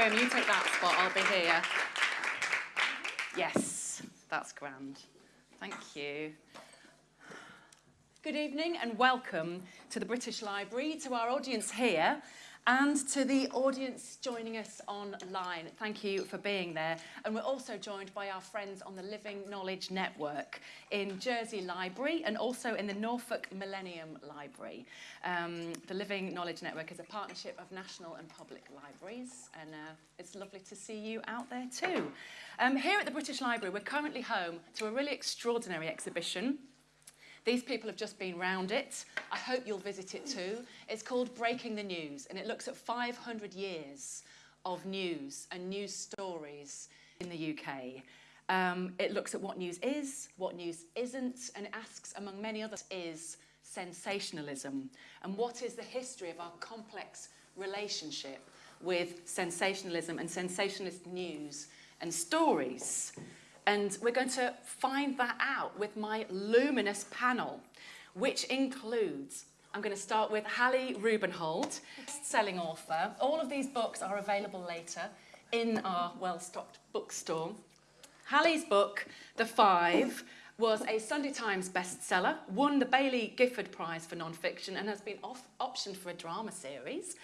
Graeme, you take that spot, I'll be here. Yes, that's grand. Thank you. Good evening and welcome to the British Library, to our audience here and to the audience joining us online. Thank you for being there. And we're also joined by our friends on the Living Knowledge Network in Jersey Library and also in the Norfolk Millennium Library. Um, the Living Knowledge Network is a partnership of national and public libraries and uh, it's lovely to see you out there too. Um, here at the British Library, we're currently home to a really extraordinary exhibition these people have just been round it. I hope you'll visit it too. It's called Breaking the News, and it looks at 500 years of news and news stories in the UK. Um, it looks at what news is, what news isn't, and it asks, among many others, is sensationalism. And what is the history of our complex relationship with sensationalism and sensationalist news and stories? And we're going to find that out with my luminous panel, which includes I'm going to start with Hallie Rubenhold, selling author. All of these books are available later in our well-stocked bookstore. Hallie's book, The Five, was a Sunday Times bestseller, won the Baillie Gifford Prize for non-fiction and has been off optioned for a drama series.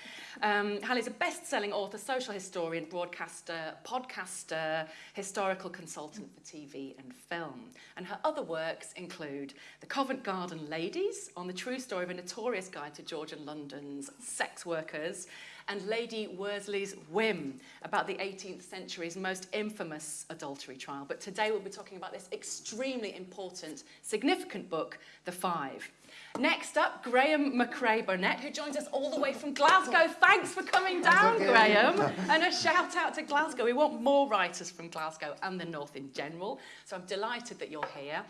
Um, Hallie's a best-selling author, social historian, broadcaster, podcaster, historical consultant for TV and film. And her other works include The Covent Garden Ladies, on the true story of a notorious guide to Georgian London's sex workers, and Lady Worsley's Whim about the 18th century's most infamous adultery trial. But today we'll be talking about this extremely important, significant book, The Five. Next up, Graeme Macrae Burnet, who joins us all the way from Glasgow. Thanks for coming down, okay. Graeme. and a shout out to Glasgow. We want more writers from Glasgow and the North in general. So I'm delighted that you're here.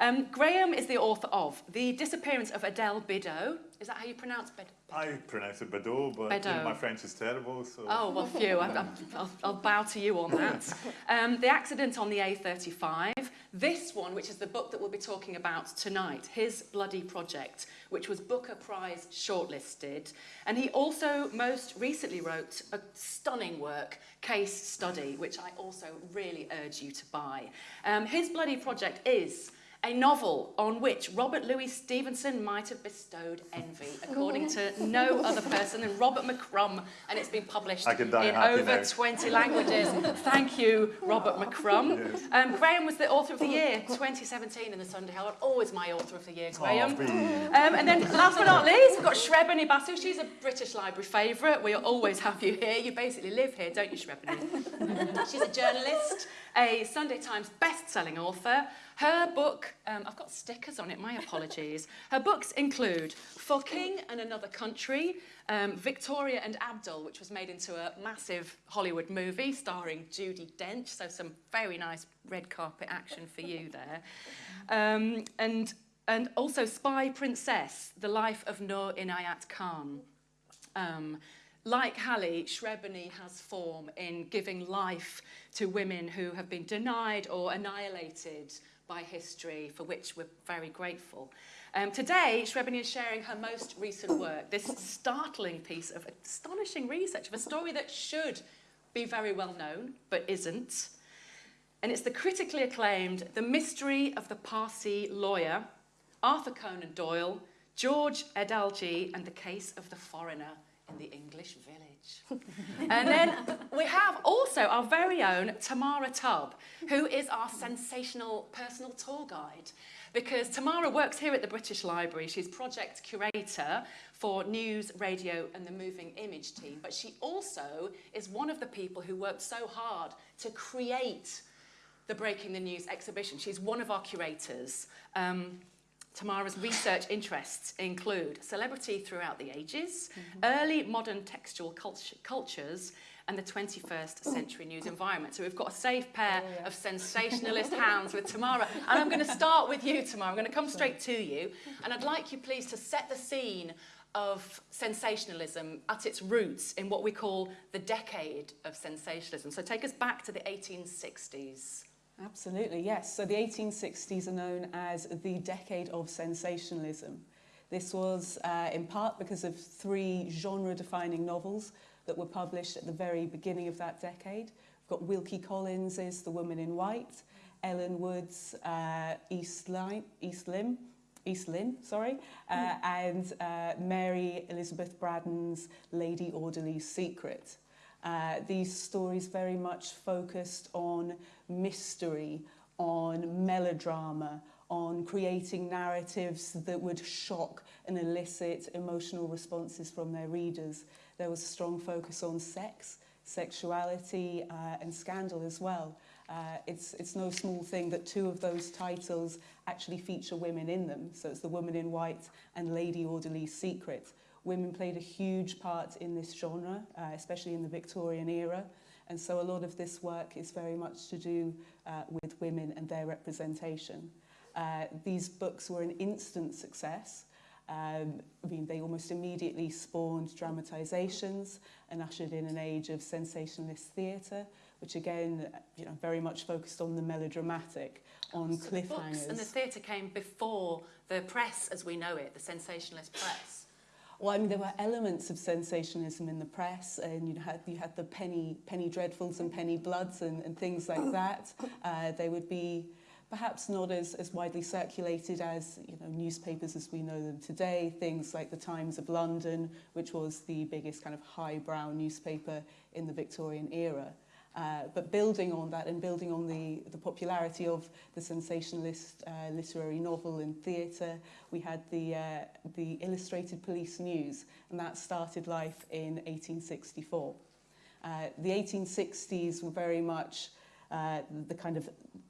Um, Graeme is the author of The Disappearance of Adèle Bedeau. Is that how you pronounce Bedeau? I pronounce it Bedeau, but my French is terrible. So. Oh, well, phew. I, will I'll bow to you on that. Um, the Accident on the A35. This one, which is the book that we'll be talking about tonight, His Bloody Project, which was Booker Prize shortlisted. And he also most recently wrote a stunning work, Case Study, which I also really urge you to buy. Um, His Bloody Project is a novel on which Robert Louis Stevenson might have bestowed envy, according to no other person than Robert McCrum, and it's been published in over now. 20 languages. Thank you, Robert McCrum. Yes. Um, Graeme was the author of the year 2017 in the Sunday Herald, always my author of the year, Graeme. Oh, um, and then last but not least, we've got Shrabani Basu. She's a British Library favourite. We'll always have you here. You basically live here, don't you, Shrabani? She's a journalist, a Sunday Times best-selling author, her book, um, I've got stickers on it, my apologies. Her books include For King and Another Country, um, Victoria and Abdul, which was made into a massive Hollywood movie starring Judi Dench, so some very nice red carpet action for you there. Um, and, and also Spy Princess, The Life of Noor Inayat Khan. Um, like Hallie, Shrabani has form in giving life to women who have been denied or annihilated by history, for which we're very grateful. Um, today, Shrabani is sharing her most recent work, this startling piece of astonishing research of a story that should be very well known, but isn't. And it's the critically acclaimed The Mystery of the Parsi Lawyer, Arthur Conan Doyle, George Edalji, and the Case of the Foreigner in the English Village. And then we have also our very own Tamara Tubb, who is our sensational personal tour guide. Because Tamara works here at the British Library. She's project curator for news, radio and the moving image team. But she also is one of the people who worked so hard to create the Breaking the News exhibition. She's one of our curators. Um, Tamara's research interests include celebrity throughout the ages, mm -hmm. early modern textual culture, cultures, and the 21st century news environment. So we've got a safe pair oh, yeah. of sensationalist hounds with Tamara. And I'm going to start with you, Tamara. I'm going to come straight to you. And I'd like you, please, to set the scene of sensationalism at its roots in what we call the decade of sensationalism. So take us back to the 1860s. Absolutely, yes. So the 1860s are known as the decade of sensationalism. This was uh, in part because of three genre-defining novels that were published at the very beginning of that decade. We've got Wilkie Collins's The Woman in White, Ellen Wood's uh, East, Line, East Lim, East Lynne, sorry, uh, and uh, Mary Elizabeth Braddon's Lady Audley's Secret. Uh, these stories very much focused on mystery, on melodrama, on creating narratives that would shock and elicit emotional responses from their readers. There was a strong focus on sex, sexuality uh, and scandal as well. Uh, it's, it's no small thing that two of those titles actually feature women in them. So it's The Woman in White and Lady Audley's Secret. Women played a huge part in this genre, uh, especially in the Victorian era. And so a lot of this work is very much to do uh, with women and their representation. Uh, these books were an instant success. Um, I mean, they almost immediately spawned dramatisations and ushered in an age of sensationalist theatre, which again, you know, very much focused on the melodramatic, on so cliffhangers. The books and the theatre came before the press as we know it, the sensationalist press. Well, I mean, there were elements of sensationalism in the press, and you had you had the penny penny dreadfuls and penny bloods and, and things like that. Uh, they would be perhaps not as, as widely circulated as you know newspapers as we know them today. Things like the Times of London, which was the biggest kind of highbrow newspaper in the Victorian era. Uh, but building on that and building on the, the popularity of the sensationalist uh, literary novel and theatre, we had the, uh, the Illustrated Police News, and that started life in 1864. Uh, the 1860s were very much uh, the kind of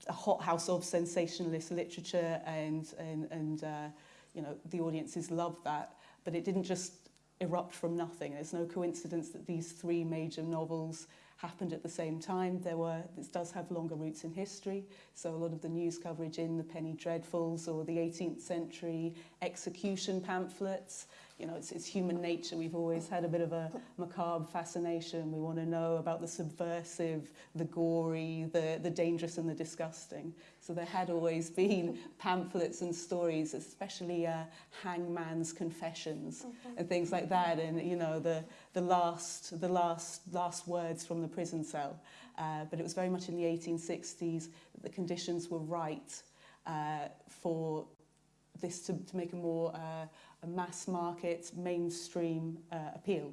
a hothouse of sensationalist literature and, and, and uh, you know, the audiences loved that. But it didn't just erupt from nothing. There's no coincidence that these three major novels happened at the same time. There were, this does have longer roots in history, so a lot of the news coverage in the Penny Dreadfuls or the 18th century execution pamphlets, you know, it's, it's human nature. We've always had a bit of a macabre fascination. We want to know about the subversive, the gory, the, the dangerous and the disgusting. So there had always been pamphlets and stories, especially uh, Hangman's Confessions mm-hmm. and things like that. And, you know, the, the, last, the last, last words from the prison cell. Uh, but it was very much in the 1860s that the conditions were right uh, for this to, to make a more uh, mass market, mainstream uh, appeal.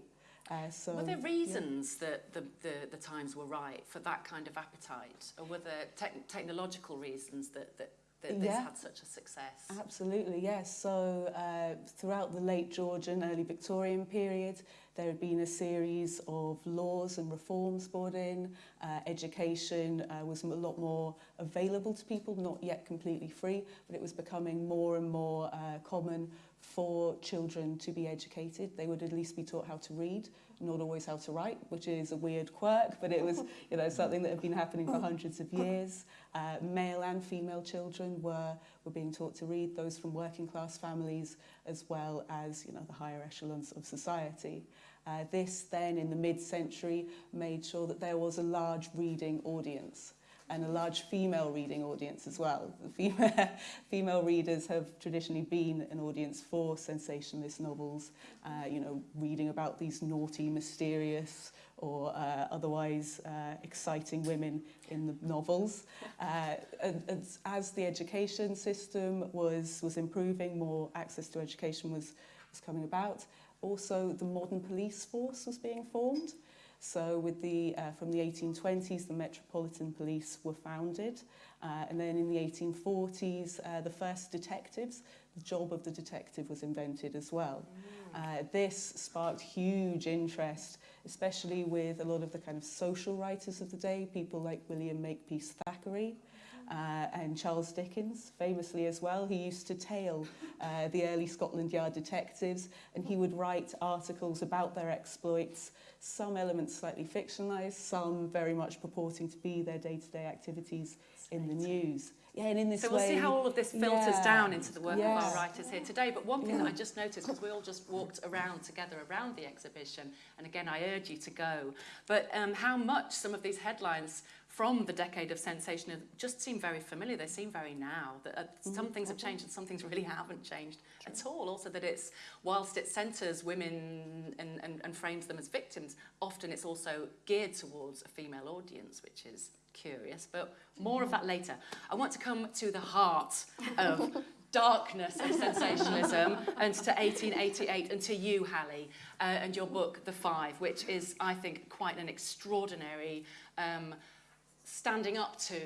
Uh, so, were there reasons yeah. that the, the, the times were right for that kind of appetite? Or were there te technological reasons that, that, that this yeah. had such a success? Absolutely, yes. So uh, throughout the late Georgian, early Victorian period, there had been a series of laws and reforms brought in. Uh, education uh, was a lot more available to people, not yet completely free, but it was becoming more and more uh, common for children to be educated. They would at least be taught how to read, not always how to write, which is a weird quirk, but it was you know something that had been happening for hundreds of years. Uh, male and female children were were being taught to read, those from working class families as well as you know the higher echelons of society. Uh, this then in the mid-century made sure that there was a large reading audience and a large female reading audience as well. Female, female readers have traditionally been an audience for sensationalist novels, uh, you know, reading about these naughty, mysterious, or uh, otherwise uh, exciting women in the novels. Uh, and, and as the education system was, was improving, more access to education was, was coming about, also the modern police force was being formed. So with the, uh, from the 1820s, the Metropolitan Police were founded. Uh, and then in the 1840s, uh, the first detectives, the job of the detective was invented as well. Mm. Uh, this sparked huge interest, especially with a lot of the kind of social writers of the day, people like William Makepeace Thackeray, uh, and Charles Dickens, famously as well. He used to tail uh, the early Scotland Yard detectives and he would write articles about their exploits, some elements slightly fictionalised, some very much purporting to be their day-to-day -day activities in the news. Yeah, and in this so we'll way, see how all of this filters yeah, down into the work yeah. of our writers here today. But one thing yeah. that I just noticed, because we all just walked around together around the exhibition, and again, I urge you to go, but um, how much some of these headlines from the decade of sensation just seem very familiar. They seem very now. That uh, mm-hmm. some things have changed and some things really haven't changed True. at all. Also, that it's whilst it centres women and, and, and frames them as victims, often it's also geared towards a female audience, which is curious. But more of that later. I want to come to the heart of darkness and sensationalism and to 1888 and to you, Hallie, uh, and your book, The Five, which is, I think, quite an extraordinary um, standing up to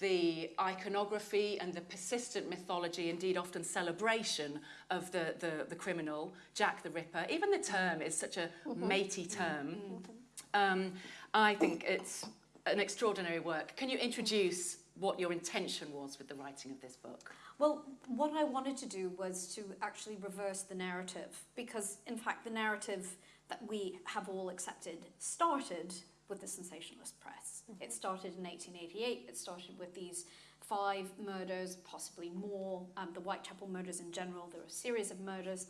the iconography and the persistent mythology, indeed often celebration of the, the, the criminal, Jack the Ripper. Even the term is such a mm-hmm. matey term. Um, I think it's an extraordinary work. Can you introduce what your intention was with the writing of this book? Well, what I wanted to do was to actually reverse the narrative because, in fact, the narrative that we have all accepted started with the sensationalist press. Mm -hmm. It started in 1888. It started with these five murders, possibly more. Um, the Whitechapel murders in general. There were a series of murders.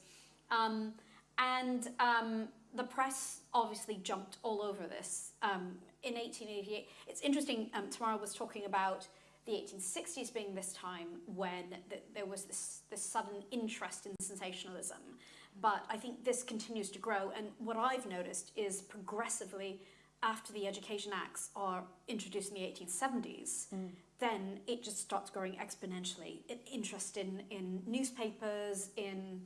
Um, and um, the press obviously jumped all over this. Um, in 1888, it's interesting, um, Tamara was talking about the 1860s being this time when th there was this, this sudden interest in sensationalism. But I think this continues to grow. And what I've noticed is progressively, after the Education Acts are introduced in the 1870s, mm. then it just starts growing exponentially. Interest in, in newspapers, in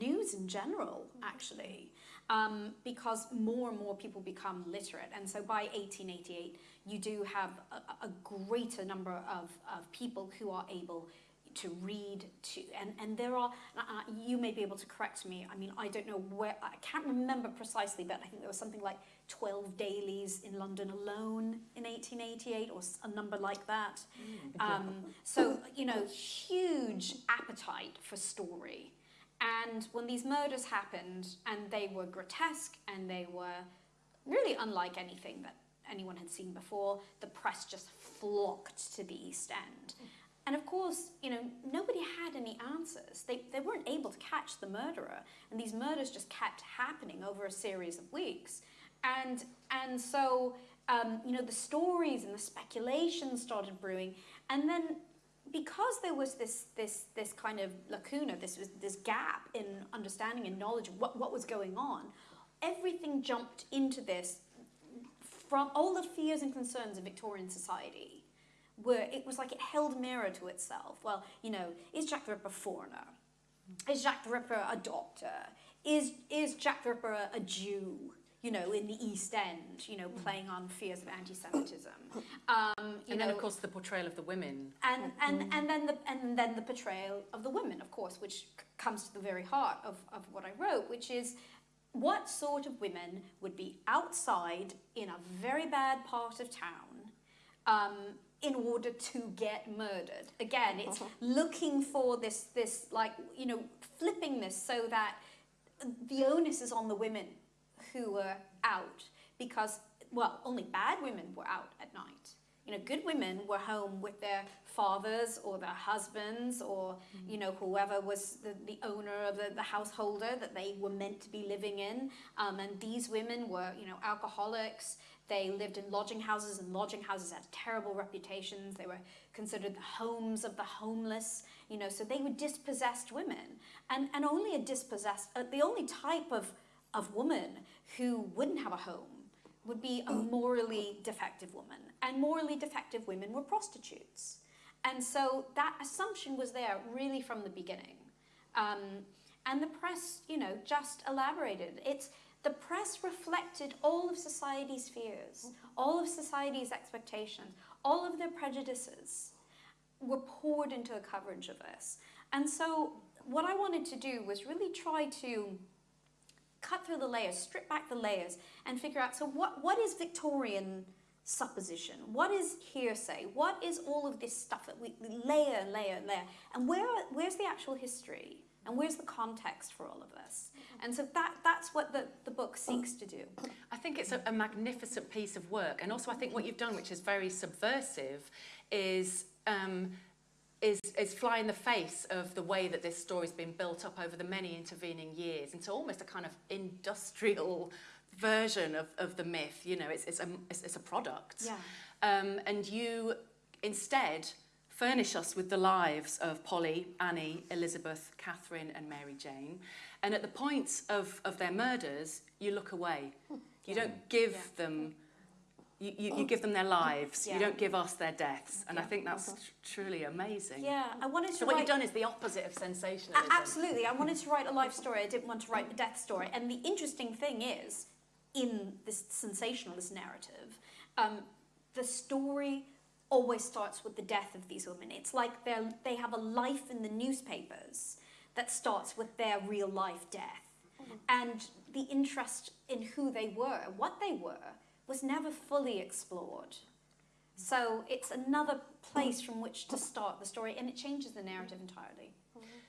news in general, actually um, because more and more people become literate. And so by 1888, you do have a, a greater number of, of people who are able to read to and and there are uh, you may be able to correct me. I mean I don't know where I can't remember precisely but I think there was something like 12 dailies in London alone in 1888 or a number like that. Mm, um, so you know huge appetite for story. And when these murders happened, and they were grotesque and they were really unlike anything that anyone had seen before, the press just flocked to the East End. And of course, you know, nobody had any answers. They, they weren't able to catch the murderer. And these murders just kept happening over a series of weeks. And, and so, um, you know, the stories and the speculation started brewing. And then because there was this this this kind of lacuna, this this gap in understanding and knowledge of what, what was going on, everything jumped into this from all the fears and concerns of Victorian society, where it was like it held mirror to itself. Well, you know, is Jack the Ripper a foreigner? Is Jack the Ripper a doctor? Is is Jack the Ripper a, a Jew? you know, in the East End, you know, playing on fears of anti-Semitism. Um, and know, then, of course, the portrayal of the women. And, and, and, then the, and then the portrayal of the women, of course, which comes to the very heart of, of what I wrote, which is what sort of women would be outside in a very bad part of town um, in order to get murdered. Again, it's uh-huh. looking for this, this, like, you know, flipping this so that the onus is on the women who were out because, well, only bad women were out at night. You know, good women were home with their fathers or their husbands or, mm. you know, whoever was the, the owner of the, the householder that they were meant to be living in. Um, and these women were, you know, alcoholics. They lived in lodging houses, and lodging houses had terrible reputations. They were considered the homes of the homeless, you know, so they were dispossessed women. And, and only a dispossessed, uh, the only type of of woman who wouldn't have a home would be a morally defective woman. And morally defective women were prostitutes. And so that assumption was there really from the beginning. Um, and the press, you know, just elaborated. It's the press reflected all of society's fears, all of society's expectations, all of their prejudices were poured into the coverage of this. And so what I wanted to do was really try to cut through the layers, strip back the layers, and figure out, so what, what is Victorian supposition? What is hearsay? What is all of this stuff that we, layer and layer and layer? And where, where's the actual history? And where's the context for all of this? And so that, that's what the, the book seeks to do. I think it's a, a magnificent piece of work. And also I think what you've done, which is very subversive, is um, is, is fly in the face of the way that this story's been built up over the many intervening years into almost a kind of industrial version of, of the myth. You know, it's, it's, a, it's, it's a product. Yeah. um, and you instead furnish us with the lives of Polly, Annie, Elizabeth, Catherine and Mary Jane. And at the point of, of their murders, you look away. You don't give Yeah. them, you, you, you give them their lives. Yeah. You don't give us their deaths. And I think that's tr- truly amazing. Yeah, I wanted to So what you've done is the opposite of A- sensationalism. absolutely. I wanted to write a life story. I didn't want to write a death story. And the interesting thing is, in this sensationalist narrative, um, the story always starts with the death of these women. It's like they they have a life in the newspapers that starts with their real life death. Mm-hmm. And the interest in who they were, what they were, was never fully explored. So it's another place from which to start the story, and it changes the narrative entirely.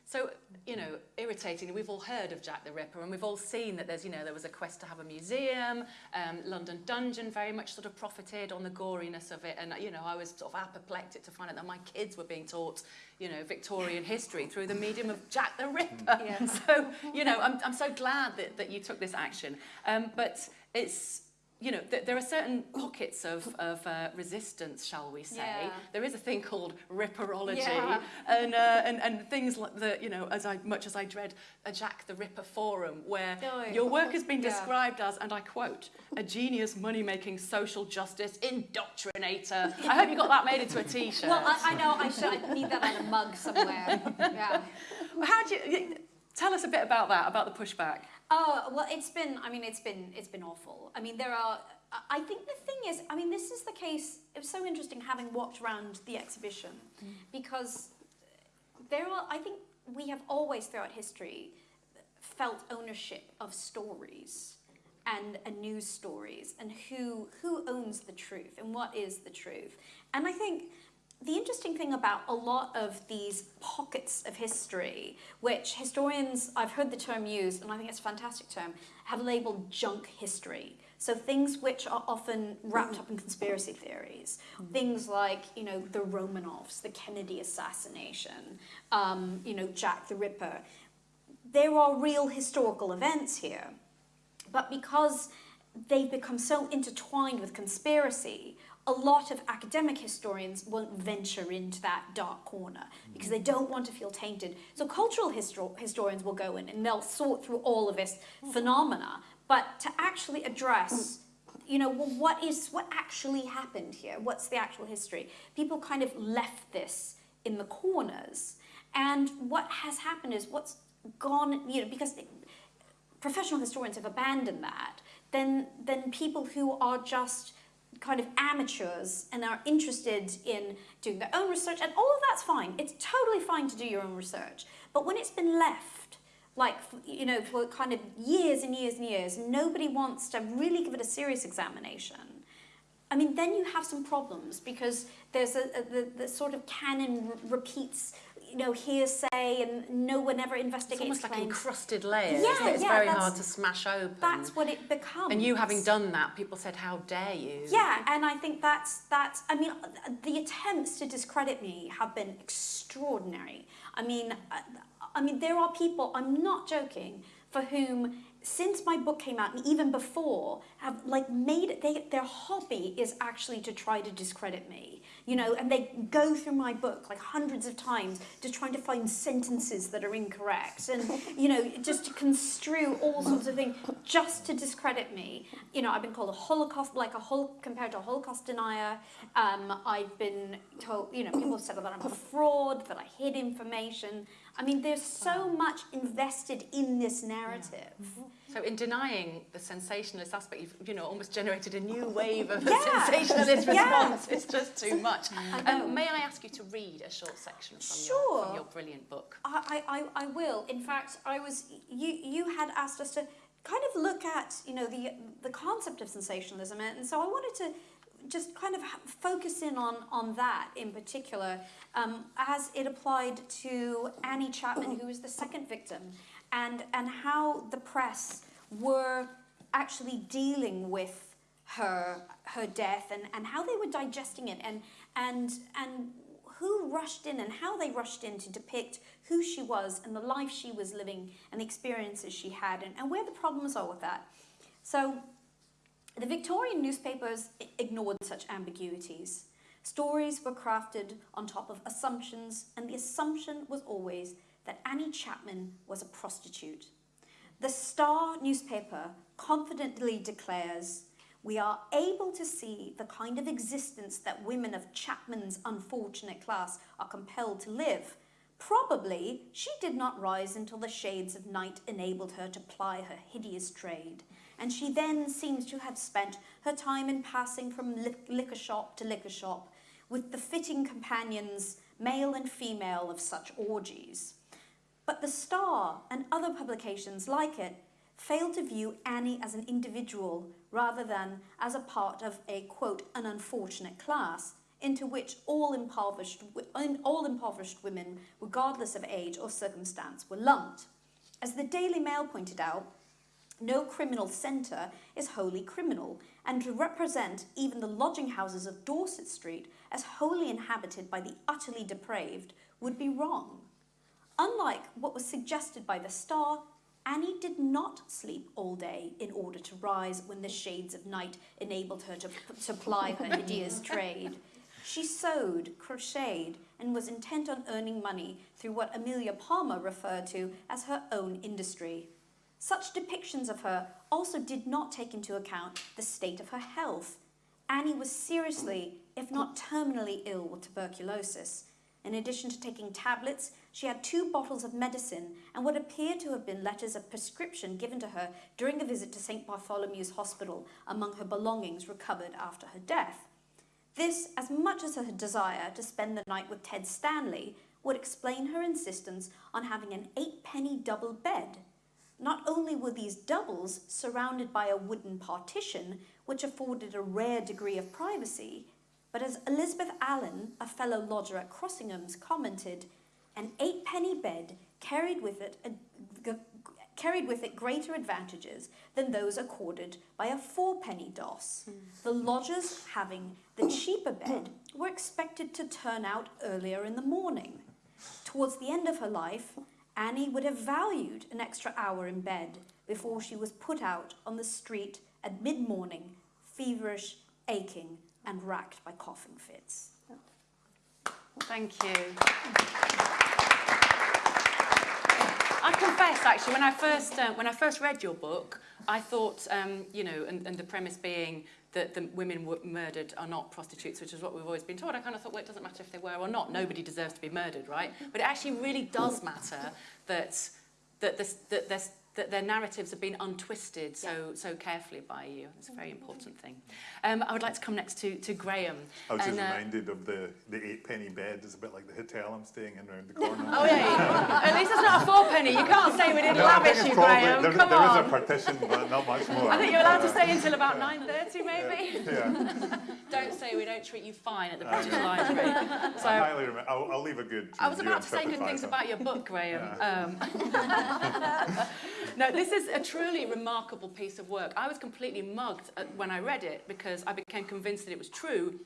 So, you know, irritatingly, we've all heard of Jack the Ripper and we've all seen that there's, you know, there was a quest to have a museum, um, London Dungeon very much sort of profited on the goriness of it. And, you know, I was sort of apoplectic to find out that my kids were being taught, you know, Victorian history through the medium of Jack the Ripper. Yeah. So, you know, I'm, I'm so glad that, that you took this action. Um, but it's, you know, th- there are certain pockets of, of uh, resistance, shall we say. Yeah. There is a thing called ripperology, Yeah. and, uh, and and things like the, you know, as I much as I dread a Jack the Ripper forum, where yeah. your work has been Yeah. described as, and I quote, a genius money-making social justice indoctrinator. I hope you got that made into a T-shirt. Well, I, I know I should I need that on a mug somewhere. Yeah. How do you tell us a bit about that, about the pushback? Oh well, it's been. I mean, it's been. It's been awful. I mean, there are. I think the thing is. I mean, this is the case. It was so interesting having walked around the exhibition, mm. because there are. I think we have always throughout history felt ownership of stories and, and news stories and who who owns the truth and what is the truth. And I think the interesting thing about a lot of these pockets of history, which historians, I've heard the term used, and I think it's a fantastic term, have labeled junk history. So things which are often wrapped up in conspiracy theories, things like you know the Romanovs, the Kennedy assassination, um, you know Jack the Ripper. There are real historical events here, but because they've become so intertwined with conspiracy, a lot of academic historians won't venture into that dark corner because they don't want to feel tainted. So cultural histor- historians will go in and they'll sort through all of this phenomena, but to actually address you know well, what is what actually happened here? What's the actual history? People kind of left this in the corners. And what has happened is what's gone you know because professional historians have abandoned that, then then people who are just kind of amateurs and are interested in doing their own research and all of that's fine. It's totally fine to do your own research. But when it's been left like you know for kind of years and years and years, nobody wants to really give it a serious examination. I mean, then you have some problems because there's a, a the, the sort of canon repeats, you know, hearsay, and no one ever It's investigates almost like claims. encrusted layers Yeah, it's yeah, very hard to smash open. That's what it becomes. and you having done that, people said, "How dare you?" Yeah, and I think that's that's. I mean, the attempts to discredit me have been extraordinary. I mean, I mean, there are people. I'm not joking. For whom, since my book came out and even before, have like made it. They, their hobby is actually to try to discredit me. You know, and they go through my book like hundreds of times, just trying to find sentences that are incorrect, and you know, just to construe all sorts of things just to discredit me. You know, I've been called a Holocaust, like a whole compared to a Holocaust denier. Um, I've been told, you know, people have said that I'm a fraud, that I hid information. I mean, there's so much invested in this narrative. So in denying the sensationalist aspect, you've you know almost generated a new wave of Yeah. sensationalist Yeah. response. It's just too much. I. Um, may I ask you to read a short section from, your, from your brilliant book? I, I, I will. In fact, I was you you had asked us to kind of look at you know the the concept of sensationalism, and so I wanted to just kind of focus in on on that in particular, um, as it applied to Annie Chapman, who was the second victim, and and how the press were actually dealing with her her death and, and how they were digesting it and and and who rushed in and how they rushed in to depict who she was and the life she was living and the experiences she had and, and where the problems are with that. So The Victorian newspapers ignored such ambiguities. Stories were crafted on top of assumptions, and the assumption was always that Annie Chapman was a prostitute. The Star newspaper confidently declares, we are able to see the kind of existence that women of Chapman's unfortunate class are compelled to live. Probably she did not rise until the shades of night enabled her to ply her hideous trade, and she then seems to have spent her time in passing from li liquor shop to liquor shop, with the fitting companions, male and female, of such orgies. But the Star and other publications like it fail to view Annie as an individual rather than as a part of a, quote, an unfortunate class into which all impoverished, all impoverished women, regardless of age or circumstance, were lumped. As the Daily Mail pointed out, no criminal centre is wholly criminal, and to represent even the lodging houses of Dorset Street as wholly inhabited by the utterly depraved would be wrong. Unlike what was suggested by the Star, Annie did not sleep all day in order to rise when the shades of night enabled her to, to ply her hideous trade. She sewed, crocheted, and was intent on earning money through what Amelia Palmer referred to as her own industry. Such depictions of her also did not take into account the state of her health. Annie was seriously, if not terminally ill with tuberculosis. In addition to taking tablets, she had two bottles of medicine and what appear to have been letters of prescription given to her during a visit to St. Bartholomew's Hospital among her belongings recovered after her death. This, as much as her desire to spend the night with Ted Stanley, would explain her insistence on having an eight-penny double bed not only were these doubles surrounded by a wooden partition, which afforded a rare degree of privacy, but as Elizabeth Allen, a fellow lodger at Crossingham's, commented, an eight-penny bed carried with it a, carried with it greater advantages than those accorded by a four-penny doss. Mm. The lodgers having the cheaper bed were expected to turn out earlier in the morning. Towards the end of her life, Annie would have valued an extra hour in bed before she was put out on the street at mid-morning, feverish, aching, and racked by coughing fits. Thank you. I confess, actually, when I first uh, when I first read your book, I thought, um, you know, and, and the premise being that the women were murdered are not prostitutes, which is what we've always been told. I kind of thought, well, it doesn't matter if they were or not. Nobody deserves to be murdered, right? But it actually really does matter that, that, this, that there's that their narratives have been untwisted so yeah. so carefully by you. It's a very important thing. Um, I would like to come next to, to Graeme. I was and, just uh, reminded of the, the eight penny bed. It's a bit like the hotel I'm staying in around the corner. oh yeah, at least it's not a four penny. You can't say we didn't no, lavish you, Graeme. There, Come there on. is a partition, but not much more. I think you're allowed uh, to stay until about 9.30 maybe. Yeah. yeah. don't say we don't treat you fine at the British Library. So, I highly remember. I'll, I'll leave a good I was about to say good things about your book, Graeme. Yeah. Um, no, this is a truly remarkable piece of work. I was completely mugged when I read it because I became convinced that it was true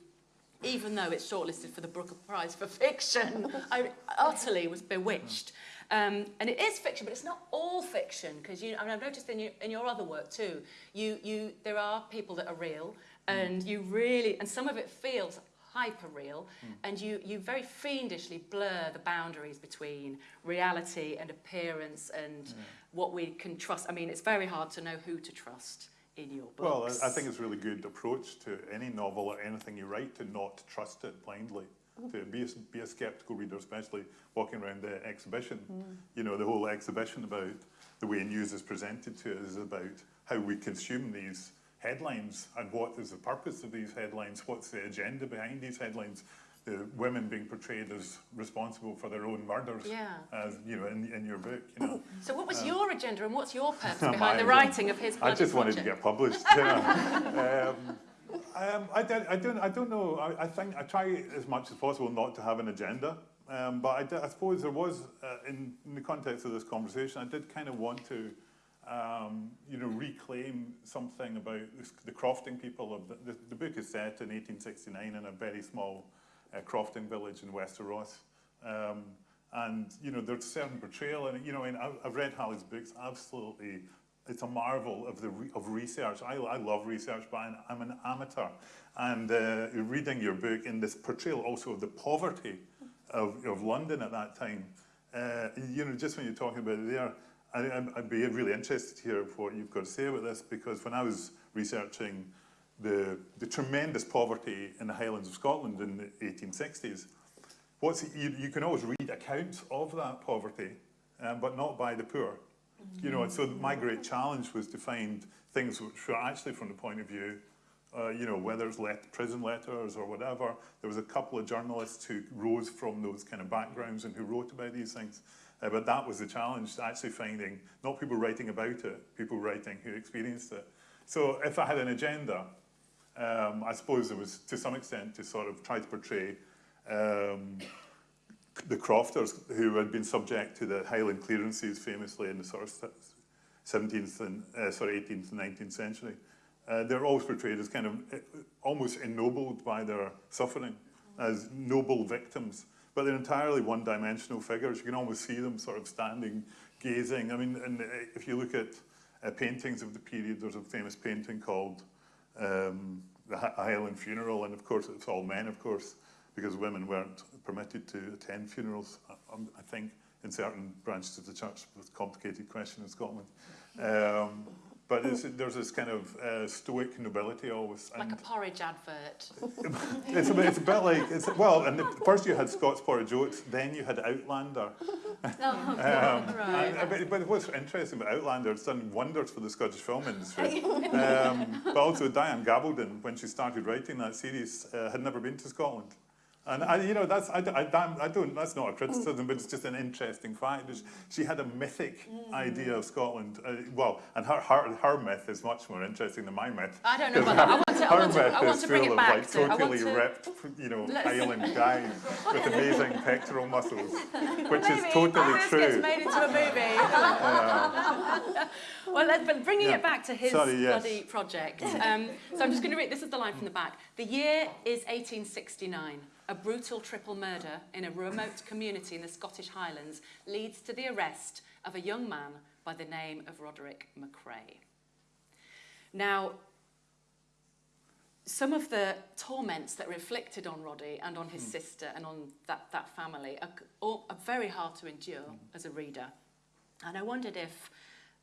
even though it's shortlisted for the Booker Prize for fiction. I utterly was bewitched. Um, and it is fiction, but it's not all fiction, because you, I mean, I've noticed in your, in your other work too, you, you, there are people that are real, and you really, and some of it feels hyper real mm. and you you very fiendishly blur the boundaries between reality and appearance and yeah what we can trust. I mean, it's very hard to know who to trust in your books. Well, I think it's a really good approach to any novel or anything you write to not trust it blindly. Mm. To be a, be a skeptical reader, especially walking around the exhibition. Mm. You know, the whole exhibition about the way news is presented to us is about how we consume these headlines and what is the purpose of these headlines, what's the agenda behind these headlines the women being portrayed as responsible for their own murders, yeah. as you know, in, in your book. You know. So, what was um, your agenda, and what's your purpose behind the writing of his? I just project? wanted to get published. um, um, I, I don't. I don't know. I, I, think I try as much as possible not to have an agenda. Um, but I, did, I, suppose there was, uh, in, in, the context of this conversation, I did kind of want to, um, you know, reclaim something about the crofting people. Of the, the, the book is set in 1869 in a very small uh, Crofting Village in Wester Ross. Um, and, you know, there's certain portrayal, and, you know, and I've read Hallie's books, absolutely it's a marvel of the re, of research. I, I love research, but I'm, I'm an amateur, and uh, reading your book in this portrayal also of the poverty of, of London at that time. Uh, you know, just when you're talking about it there, I, I'd- I'd be really interested to hear what you've got to say about this because when I was researching the, the tremendous poverty in the Highlands of Scotland in the 1860s, what's you, you can always read accounts of that poverty, um, but not by the poor. You know, and so my great challenge was to find things which were actually from the point of view, uh, you know, whether it's let, prison letters or whatever. There was a couple of journalists who rose from those kind of backgrounds and who wrote about these things. Uh, but that was the challenge, actually finding not people writing about it, people writing who experienced it. So if I had an agenda, um, I suppose it was to some extent to sort of try to portray um, the crofters who had been subject to the Highland clearances famously in the sort of 17th and uh, sorry 18th and 19th century. Uh, they're always portrayed as kind of uh, almost ennobled by their suffering, as noble victims. But they're entirely one-dimensional figures. You can almost see them sort of standing, gazing. I mean, and uh, if you look at uh, paintings of the period, there's a famous painting called um, the Highland Funeral, and of course it's all men, of course, because women weren't permitted to attend funerals, I, um, I think, in certain branches of the church. A complicated question in Scotland. Um, but it's, there's this kind of uh, stoic nobility always. Like a porridge advert. it's a, bit, it's a bit like it's well, and the, first you had Scott's Porage Oats, then you had Outlander. Oh, Um, Right. and- but, but what's interesting about Outlander, it's done wonders for the Scottish film industry. um, but also Diane Gabaldon, when she started writing that series, uh, had never been to Scotland. And I, you know, that's I, I, I don't. That's not a criticism, but it's just an interesting fact. She had a mythic idea of Scotland. Uh, well, and her, her her myth is much more interesting than my myth. I don't know about that. I want to, I Her to, myth I want is to bring full of like to, I want totally to, ripped, you know, Highland guys with amazing pectoral muscles, which Maybe is totally true. gets made into a movie. well, let's, but bringing Yeah. it back to his Sorry, yes. bloody project. Um, so I'm just going to read, this is the line from the back. The year is 1869. A brutal triple murder in a remote community in the Scottish Highlands leads to the arrest of a young man by the name of Roderick Macrae. Now, some of the torments that were inflicted on Roddy and on his hmm. sister and on that, that family are, are very hard to endure hmm. as a reader. And I wondered if,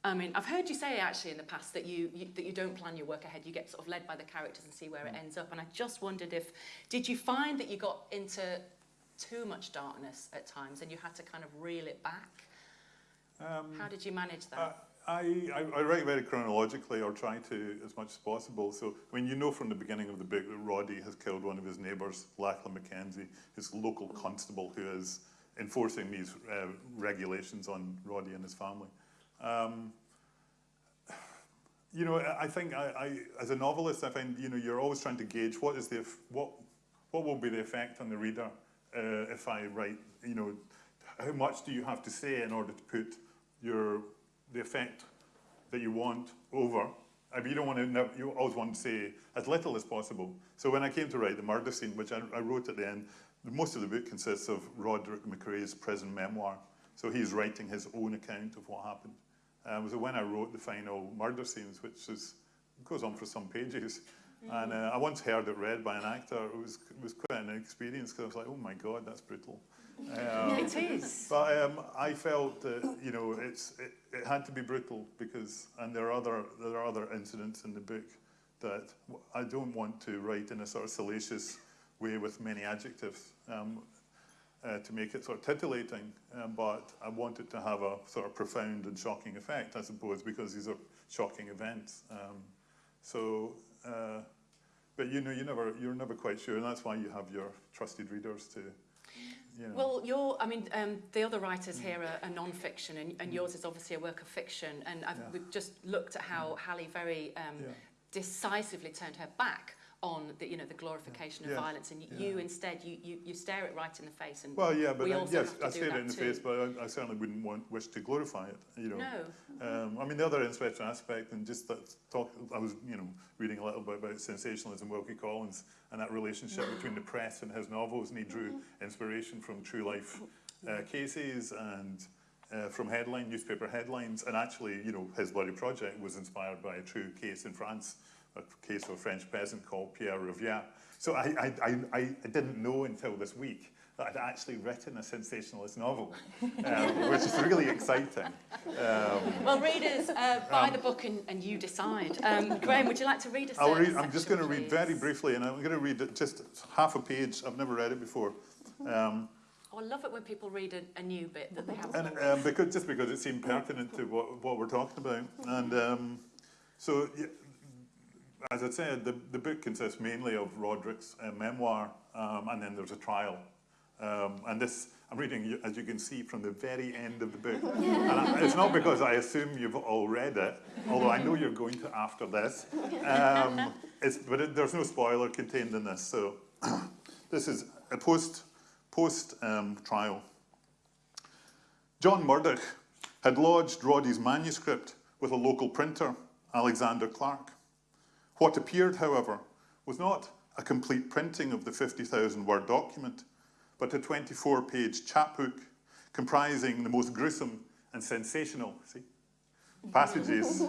I mean, I've heard you say actually in the past that you, you that you don't plan your work ahead. You get sort of led by the characters and see where it ends up. And I just wondered if, did you find that you got into too much darkness at times and you had to kind of reel it back? Um, How did you manage that? Uh, I, I, I write very chronologically, or try to as much as possible. So when you know from the beginning of the book that Roddy has killed one of his neighbours, Lachlan McKenzie, his local constable who is enforcing these uh, regulations on Roddy and his family. Um, you know, I think I, I, as a novelist, I find you know you're always trying to gauge what is the what what will be the effect on the reader uh, if I write. You know, how much do you have to say in order to put your the effect that you want over? I mean, you don't want to. You always want to say as little as possible. So when I came to write the murder scene, which I, I wrote at the end, most of the book consists of Roderick Macrae's prison memoir. So he's writing his own account of what happened. Um, so when I wrote the final murder scenes, which is goes on for some pages, and uh, I once heard it read by an actor. It was it was quite an experience because I was like, oh my god, that's brutal. Um, it is. but um, I felt that you know it's it, it had to be brutal because and there are other there are other incidents in the book that I don't want to write in a sort of salacious way with many adjectives um, uh, to make it sort of titillating, um, but I want it to have a sort of profound and shocking effect, I suppose, because these are shocking events. Um, so. Uh, but you know, you never, you're never quite sure, and that's why you have your trusted readers to, you know. Well, your, I mean, um, the other writers here are, are non-fiction, and, and yours is obviously a work of fiction. And I've, Yeah. we've just looked at how Hallie very um, Yeah. decisively turned her back on the, you know, the glorification of Yeah. violence, and y- you instead you, you, you stare it right in the face. And Well, yeah, but uh, yes, I stare it in the too. face, but I, I certainly wouldn't want wish to glorify it. You know, no, um, I mean the other interesting aspect, and just that talk. I was, you know, reading a little bit about sensationalism, Wilkie Collins, and that relationship between the press and his novels, and he drew inspiration from true life uh, cases and uh, from headline newspaper headlines, and actually, you know, his bloody project was inspired by a true case in France, a case of a French peasant called Pierre Rivière. So I, I, I, I didn't know until this week that I'd actually written a sensationalist novel, um, which is really exciting. Um, Well, readers, uh, buy the book and, and you decide. Um, Graeme, would you like to read a I'll read. I'm just going to read very briefly, and I'm going to read just half a page. I've never read it before. Um, Oh, I love it when people read a, a new bit that they haven't And um, because, just because it seemed pertinent to what, what we're talking about. And um, so, as I said, the, the book consists mainly of Roderick's uh, memoir, um, and then there's a trial. Um, and this, I'm reading, as you can see, from the very end of the book. And I, it's not because I assume you've all read it, although I know you're going to after this. Um, it's, but it, there's no spoiler contained in this. So this is a post, post um, trial. John Murdoch had lodged Roddy's manuscript with a local printer, Alexander Clark. What appeared, however, was not a complete printing of the 50,000 word document, but a 24 page chapbook comprising the most gruesome and sensational see, passages.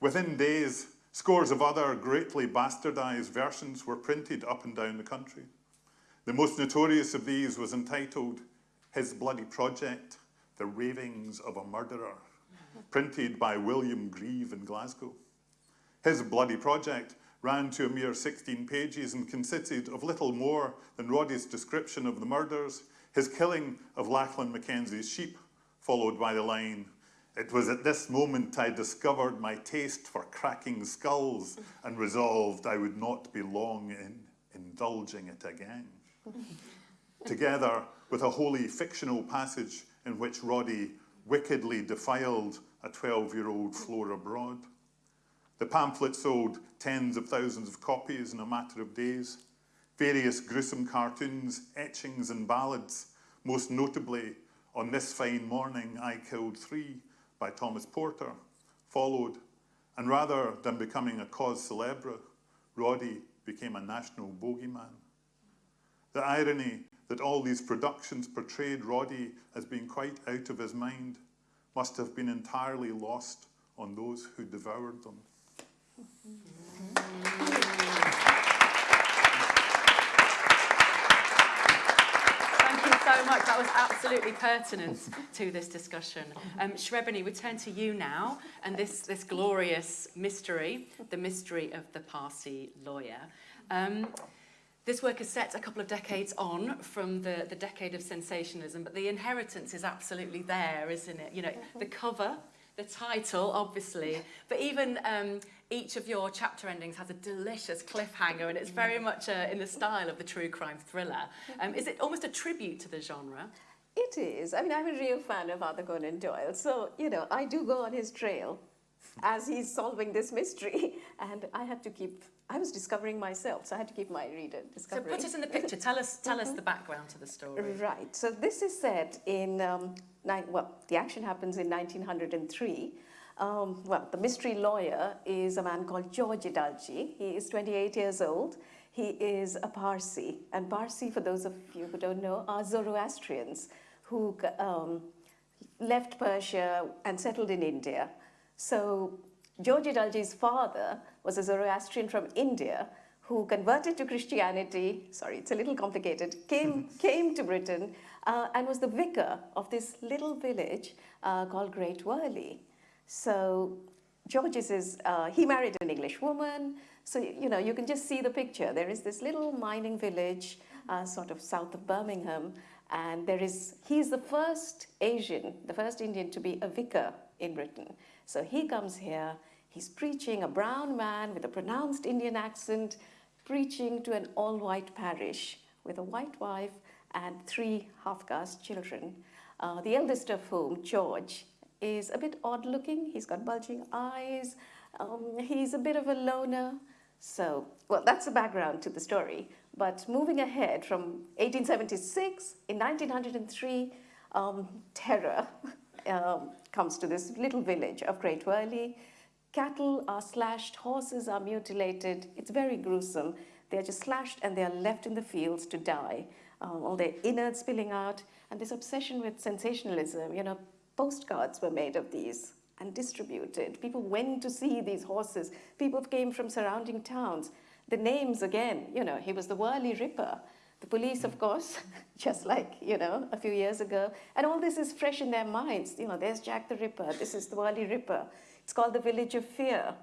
Within days, scores of other greatly bastardized versions were printed up and down the country. The most notorious of these was entitled His Bloody Project, The Ravings of a Murderer, printed by William Grieve in Glasgow. His bloody project ran to a mere 16 pages and consisted of little more than Roddy's description of the murders, his killing of Lachlan Mackenzie's sheep, followed by the line, It was at this moment I discovered my taste for cracking skulls and resolved I would not be long in indulging it again. Together with a wholly fictional passage in which Roddy wickedly defiled a 12 year old Flora Broad. The pamphlet sold tens of thousands of copies in a matter of days. Various gruesome cartoons, etchings, and ballads, most notably On This Fine Morning I Killed Three by Thomas Porter, followed, and rather than becoming a cause celebre, Roddy became a national bogeyman. The irony that all these productions portrayed Roddy as being quite out of his mind must have been entirely lost on those who devoured them. Thank you so much. That was absolutely pertinent to this discussion. Um, Shrabani, we turn to you now and this, this glorious mystery, the mystery of the Parsi lawyer. Um, this work is set a couple of decades on from the, the decade of sensationalism, but the inheritance is absolutely there, isn't it? You know, the cover, the title, obviously, but even um, each of your chapter endings has a delicious cliffhanger, and it's very much uh, in the style of the true crime thriller. Um, is it almost a tribute to the genre? It is. I mean, I'm a real fan of Arthur Conan Doyle. So, you know, I do go on his trail as he's solving this mystery. And I had to keep, I was discovering myself, so I had to keep my reader So put us in the picture. Tell us, tell us the background to the story. Right. So this is set in, um, nine, well, the action happens in 1903. Um, well, the mystery lawyer is a man called George Edalji. He is 28 years old. He is a Parsi. And Parsi, for those of you who don't know, are Zoroastrians who um, left Persia and settled in India. So George Edalji's father was a Zoroastrian from India who converted to Christianity, sorry, it's a little complicated, came, came to Britain uh, and was the vicar of this little village uh, called Great Wyrley. So George is, uh, he married an English woman, so you know, you can just see the picture. There is this little mining village uh, sort of south of Birmingham, and there is, he's the first Asian, the first Indian to be a vicar in Britain. So he comes here, he's preaching, a brown man with a pronounced Indian accent, preaching to an all white parish with a white wife and three half caste children. Uh, the eldest of whom, George, is a bit odd looking. He's got bulging eyes, um, he's a bit of a loner. So, well, that's the background to the story. But moving ahead from 1876, in 1903, um, terror um, comes to this little village of Great Wyrley. Cattle are slashed, horses are mutilated. It's very gruesome. They're just slashed and they are left in the fields to die. um, all their innards spilling out, and this obsession with sensationalism. You know, postcards were made of these and distributed. People went to see these horses. People came from surrounding towns. The names again, you know, he was the Wyrley Ripper. The police, of course, just like, you know, a few years ago. And all this is fresh in their minds. You know, there's Jack the Ripper. This is the Wyrley Ripper. It's called the Village of Fear.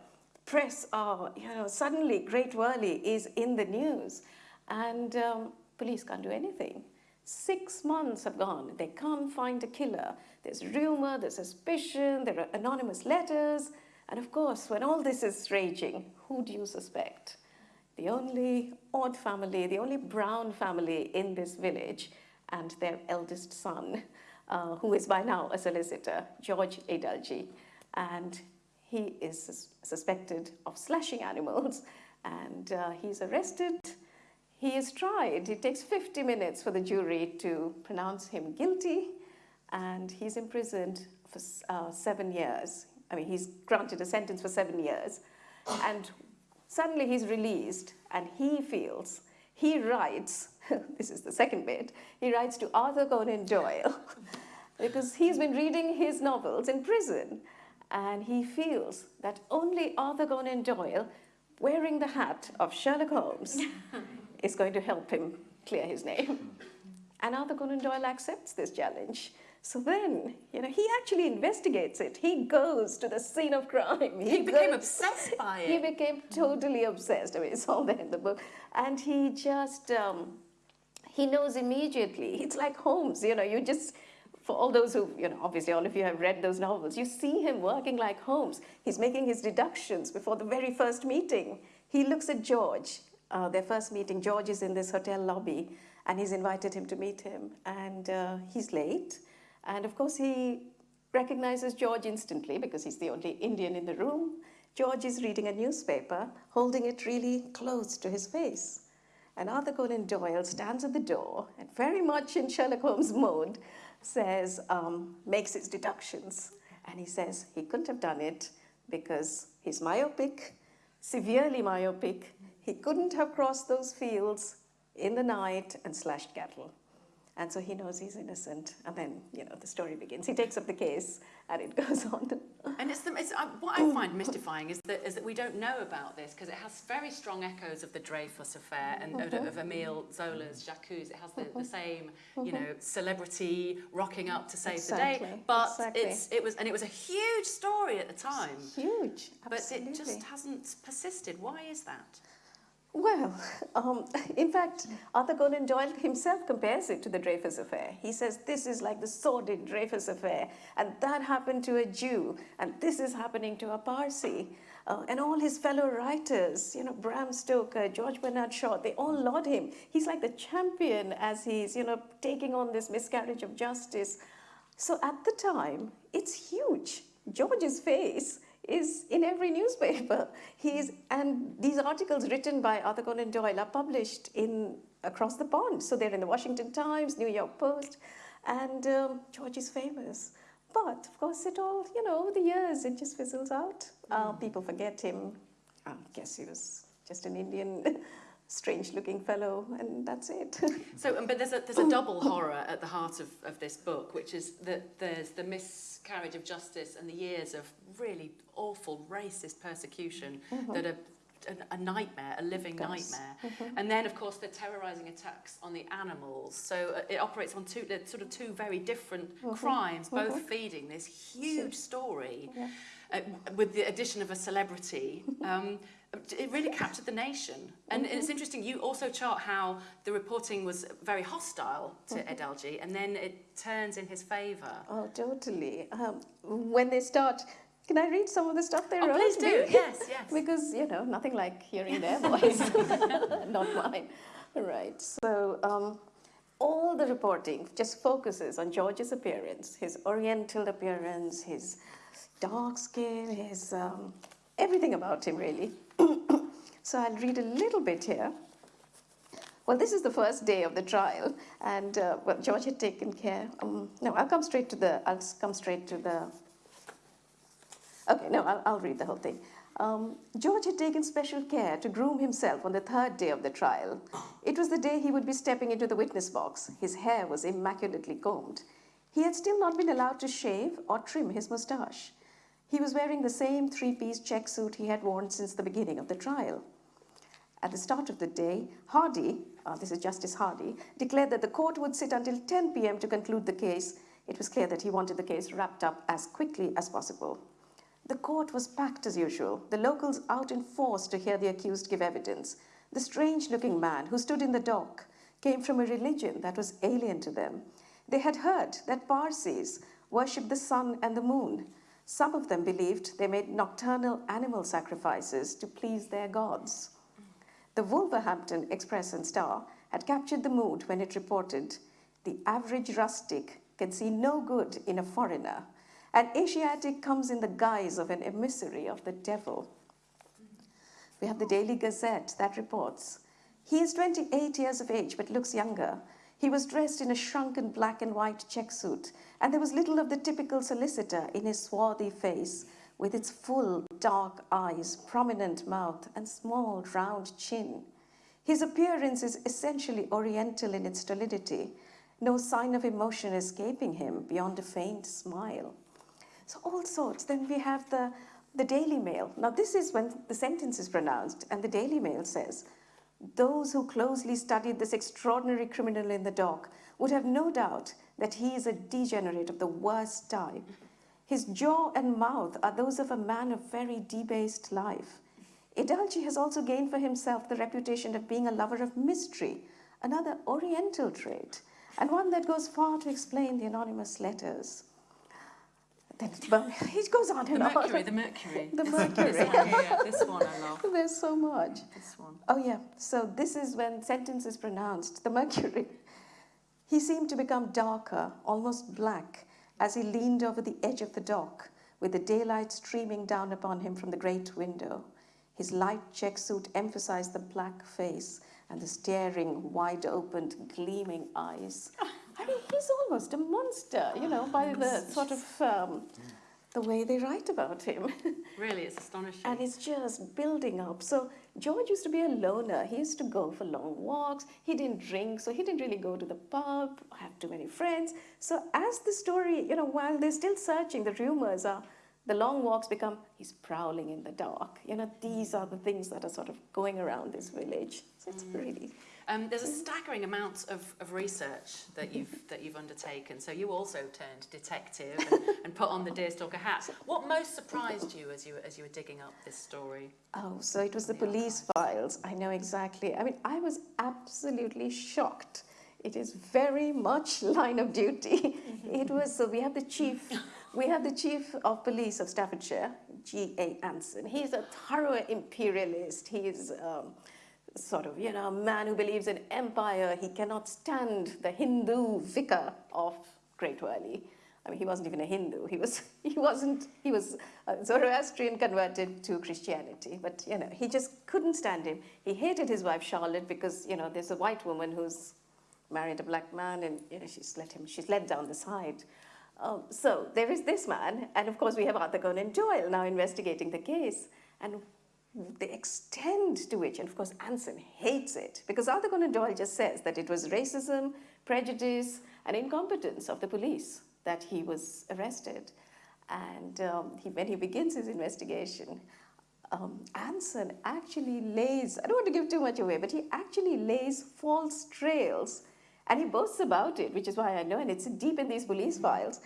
Press, oh, you know, suddenly Great Wyrley is in the news. And um, police can't do anything. Six months have gone. They can't find a killer. There's rumor, there's suspicion, there are anonymous letters. And of course, when all this is raging, who do you suspect? The only odd family, the only brown family in this village, and their eldest son, uh, who is by now a solicitor, George Edalji. And he is sus suspected of slashing animals, and uh, he's arrested he is tried. It takes 50 minutes for the jury to pronounce him guilty, and he's imprisoned for uh, seven years. I mean, he's granted a sentence for seven years, and suddenly he's released, and he feels, he writes, this is the second bit, he writes to Arthur Conan Doyle, because he's been reading his novels in prison, and he feels that only Arthur Conan Doyle, wearing the hat of Sherlock Holmes, is going to help him clear his name. And Arthur Conan Doyle accepts this challenge. So then, you know, he actually investigates it. He goes to the scene of crime. He, he became goes, obsessed by it. He became totally obsessed. I mean, it's all there in the book. And he just, um, he knows immediately. It's like Holmes, you know, you just, for all those who, you know, obviously all of you have read those novels, you see him working like Holmes. He's making his deductions before the very first meeting. He looks at George uh, their first meeting, George is in this hotel lobby and he's invited him to meet him and uh, he's late. And of course he recognizes George instantly because he's the only Indian in the room. George is reading a newspaper, holding it really close to his face. And Arthur Conan Doyle stands at the door and very much in Sherlock Holmes mode says, um, makes his deductions. And he says he couldn't have done it because he's myopic, severely myopic, he couldn't have crossed those fields in the night and slashed cattle. And so he knows he's innocent. And then, you know, the story begins. He takes up the case and it goes on. and it's, the, it's uh, what I find mystifying is that, is that we don't know about this because it has very strong echoes of the Dreyfus affair and of, mm-hmm. of Emile Zola's J'accuse. It has the, the mm-hmm. same, you mm-hmm. know, celebrity rocking up to save exactly, the day. But exactly. it's, it was, and it was a huge story at the time. Huge, absolutely. But it just hasn't persisted. Why is that? Well, um, in fact, Arthur Conan Doyle himself compares it to the Dreyfus affair. He says this is like the sordid Dreyfus affair, and that happened to a Jew, and this is happening to a Parsi. Uh, and all his fellow writers, you know, Bram Stoker, George Bernard Shaw, they all laud him. He's like the champion as he's, you know, taking on this miscarriage of justice. So at the time, it's huge. George's face is in every newspaper. He's, and these articles written by Arthur Conan Doyle are published in across the pond. So they're in the Washington Times, New York Post, and um, George is famous. But of course, it all, you know, over the years, it just fizzles out. Uh, people forget him. I guess he was just an Indian strange looking fellow and that's it. so, but there's a, there's a double horror at the heart of, of this book, which is that there's the miscarriage of justice and the years of really awful racist persecution mm -hmm. that are a, a nightmare, a living nightmare. Mm -hmm. And then, of course, the terrorizing attacks on the animals. So uh, it operates on two, sort of two very different mm -hmm. crimes, both -hmm. feeding this huge story. Yeah. Uh, with the addition of a celebrity, um, it really captured the nation. And mm -hmm. it's interesting, you also chart how the reporting was very hostile to mm -hmm. Edalji, and then it turns in his favour. Oh, totally. Um, when they start can I read some of the stuff they oh, wrote? please do. Yes, yes. because, you know, nothing like hearing their voice. Not mine. Right. So, um, all the reporting just focuses on George's appearance, his oriental appearance, his dark skin, his um, everything about him, really. so I'll read a little bit here. Well, this is the first day of the trial, and uh, well, George had taken care. Um, no, I'll come straight to the. I'll come straight to the. Okay, no, I'll, I'll read the whole thing. Um, George had taken special care to groom himself on the third day of the trial. It was the day he would be stepping into the witness box. His hair was immaculately combed. He had still not been allowed to shave or trim his moustache. He was wearing the same three piece check suit he had worn since the beginning of the trial. At the start of the day, Hardy, uh, this is Justice Hardy, declared that the court would sit until 10 pm to conclude the case. It was clear that he wanted the case wrapped up as quickly as possible. The court was packed as usual, the locals out in force to hear the accused give evidence. The strange looking man who stood in the dock came from a religion that was alien to them. They had heard that Parsis worshipped the sun and the moon. Some of them believed they made nocturnal animal sacrifices to please their gods. The Wolverhampton Express and Star had captured the mood when it reported the average rustic can see no good in a foreigner. An Asiatic comes in the guise of an emissary of the devil. We have the Daily Gazette that reports he is 28 years of age but looks younger. He was dressed in a shrunken black and white check suit, and there was little of the typical solicitor in his swarthy face, with its full dark eyes, prominent mouth, and small round chin. His appearance is essentially oriental in its stolidity, no sign of emotion escaping him beyond a faint smile. So all sorts. Then we have the, the Daily Mail. Now this is when the sentence is pronounced and the Daily Mail says, those who closely studied this extraordinary criminal in the dock would have no doubt that he is a degenerate of the worst type. His jaw and mouth are those of a man of very debased life. Edalji has also gained for himself the reputation of being a lover of mystery, another oriental trait, and one that goes far to explain the anonymous letters. Then it goes on The Mercury, on. the Mercury. The Mercury. This one here, this one I love. There's so much. This one. Oh, yeah. So this is when sentence is pronounced. The mercury. He seemed to become darker, almost black, as he leaned over the edge of the dock, with the daylight streaming down upon him from the great window. His light check suit emphasized the black face and the staring, wide-opened, gleaming eyes. I mean, he's almost a monster, you know, by the sort of um, the way they write about him. Really, it's astonishing. And it's just building up. So George used to be a loner. He used to go for long walks. He didn't drink, so he didn't really go to the pub, have too many friends. So as the story, you know, while they're still searching, the rumors are the long walks become he's prowling in the dark. You know, these are the things that are sort of going around this village. So it's mm. really Um, there's a staggering amount of, of research that you've that you've undertaken. So you also turned detective and, and put on the deerstalker hat. What most surprised you as you as you were digging up this story? Oh, so it was the police files. I know exactly. I mean, I was absolutely shocked. It is very much line of duty. It was so we have the chief, we have the chief of police of Staffordshire, G. A. Anson. He's a thorough imperialist. He's um, sort of you know a man who believes in empire. He cannot stand the Hindu vicar of Great Wyrley. I mean, he wasn't even a Hindu. He was, he wasn't, he was a Zoroastrian converted to Christianity. But, you know, he just couldn't stand him. He hated his wife, Charlotte, because, you know, there's a white woman who's married a black man and, you know, she's let him, she's led down the side. Um, so there is this man. And, of course, we have Arthur Conan Doyle now investigating the case. And the extent to which, and of course, Anson hates it, because Arthur Conan Doyle just says that it was racism, prejudice, and incompetence of the police that he was arrested. And um, he, when he begins his investigation, um, Anson actually lays, I don't want to give too much away, but he actually lays false trails. And he boasts about it, which is why I know, and it's deep in these police files.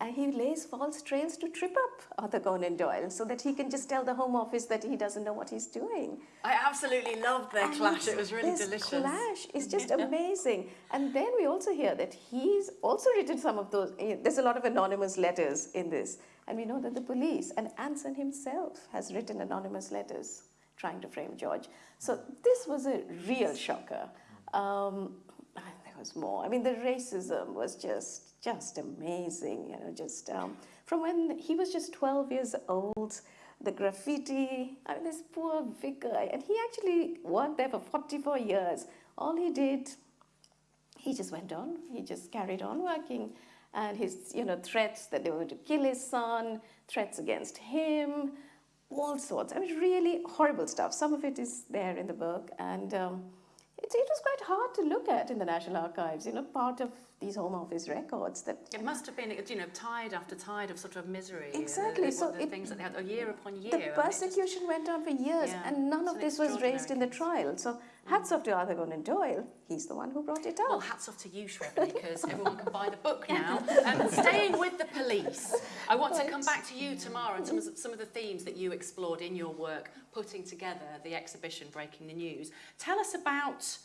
And he lays false trails to trip up Arthur Conan Doyle so that he can just tell the Home Office that he doesn't know what he's doing. I absolutely loved their And clash. It was really this delicious. clash is just amazing. And then we also hear that he's also written some of those. eh, There's a lot of anonymous letters in this. And we know that the police and Anson himself has written anonymous letters trying to frame George. So this was a real shocker. Um, was more. I mean, the racism was just just amazing. You know, just um, from when he was just 12 years old, the graffiti. I mean, this poor vicar, and he actually worked there for 44 years. All he did, he just went on. He just carried on working, and his, you know, threats that they were going to kill his son, threats against him. all sorts. I mean, really horrible stuff. Some of it is there in the book, and um, it, it was quite hard to look at in the National Archives. You know, part of these Home Office records that It must have been, you know, tide after tide of sort of misery. the- Exactly, The, so the it- things that they had, a year upon year. the it just- persecution went on for years, Yeah, and none of this was raised in the trial. So, hats off to Arthur Conan Doyle. He's the one who brought it up. Well, hats off to you, Shrabani, because everyone can buy the book now. And staying with the police, I want to come back to you Tamara and some of, some of the themes that you explored in your work, putting together the exhibition Breaking the News. Tell us about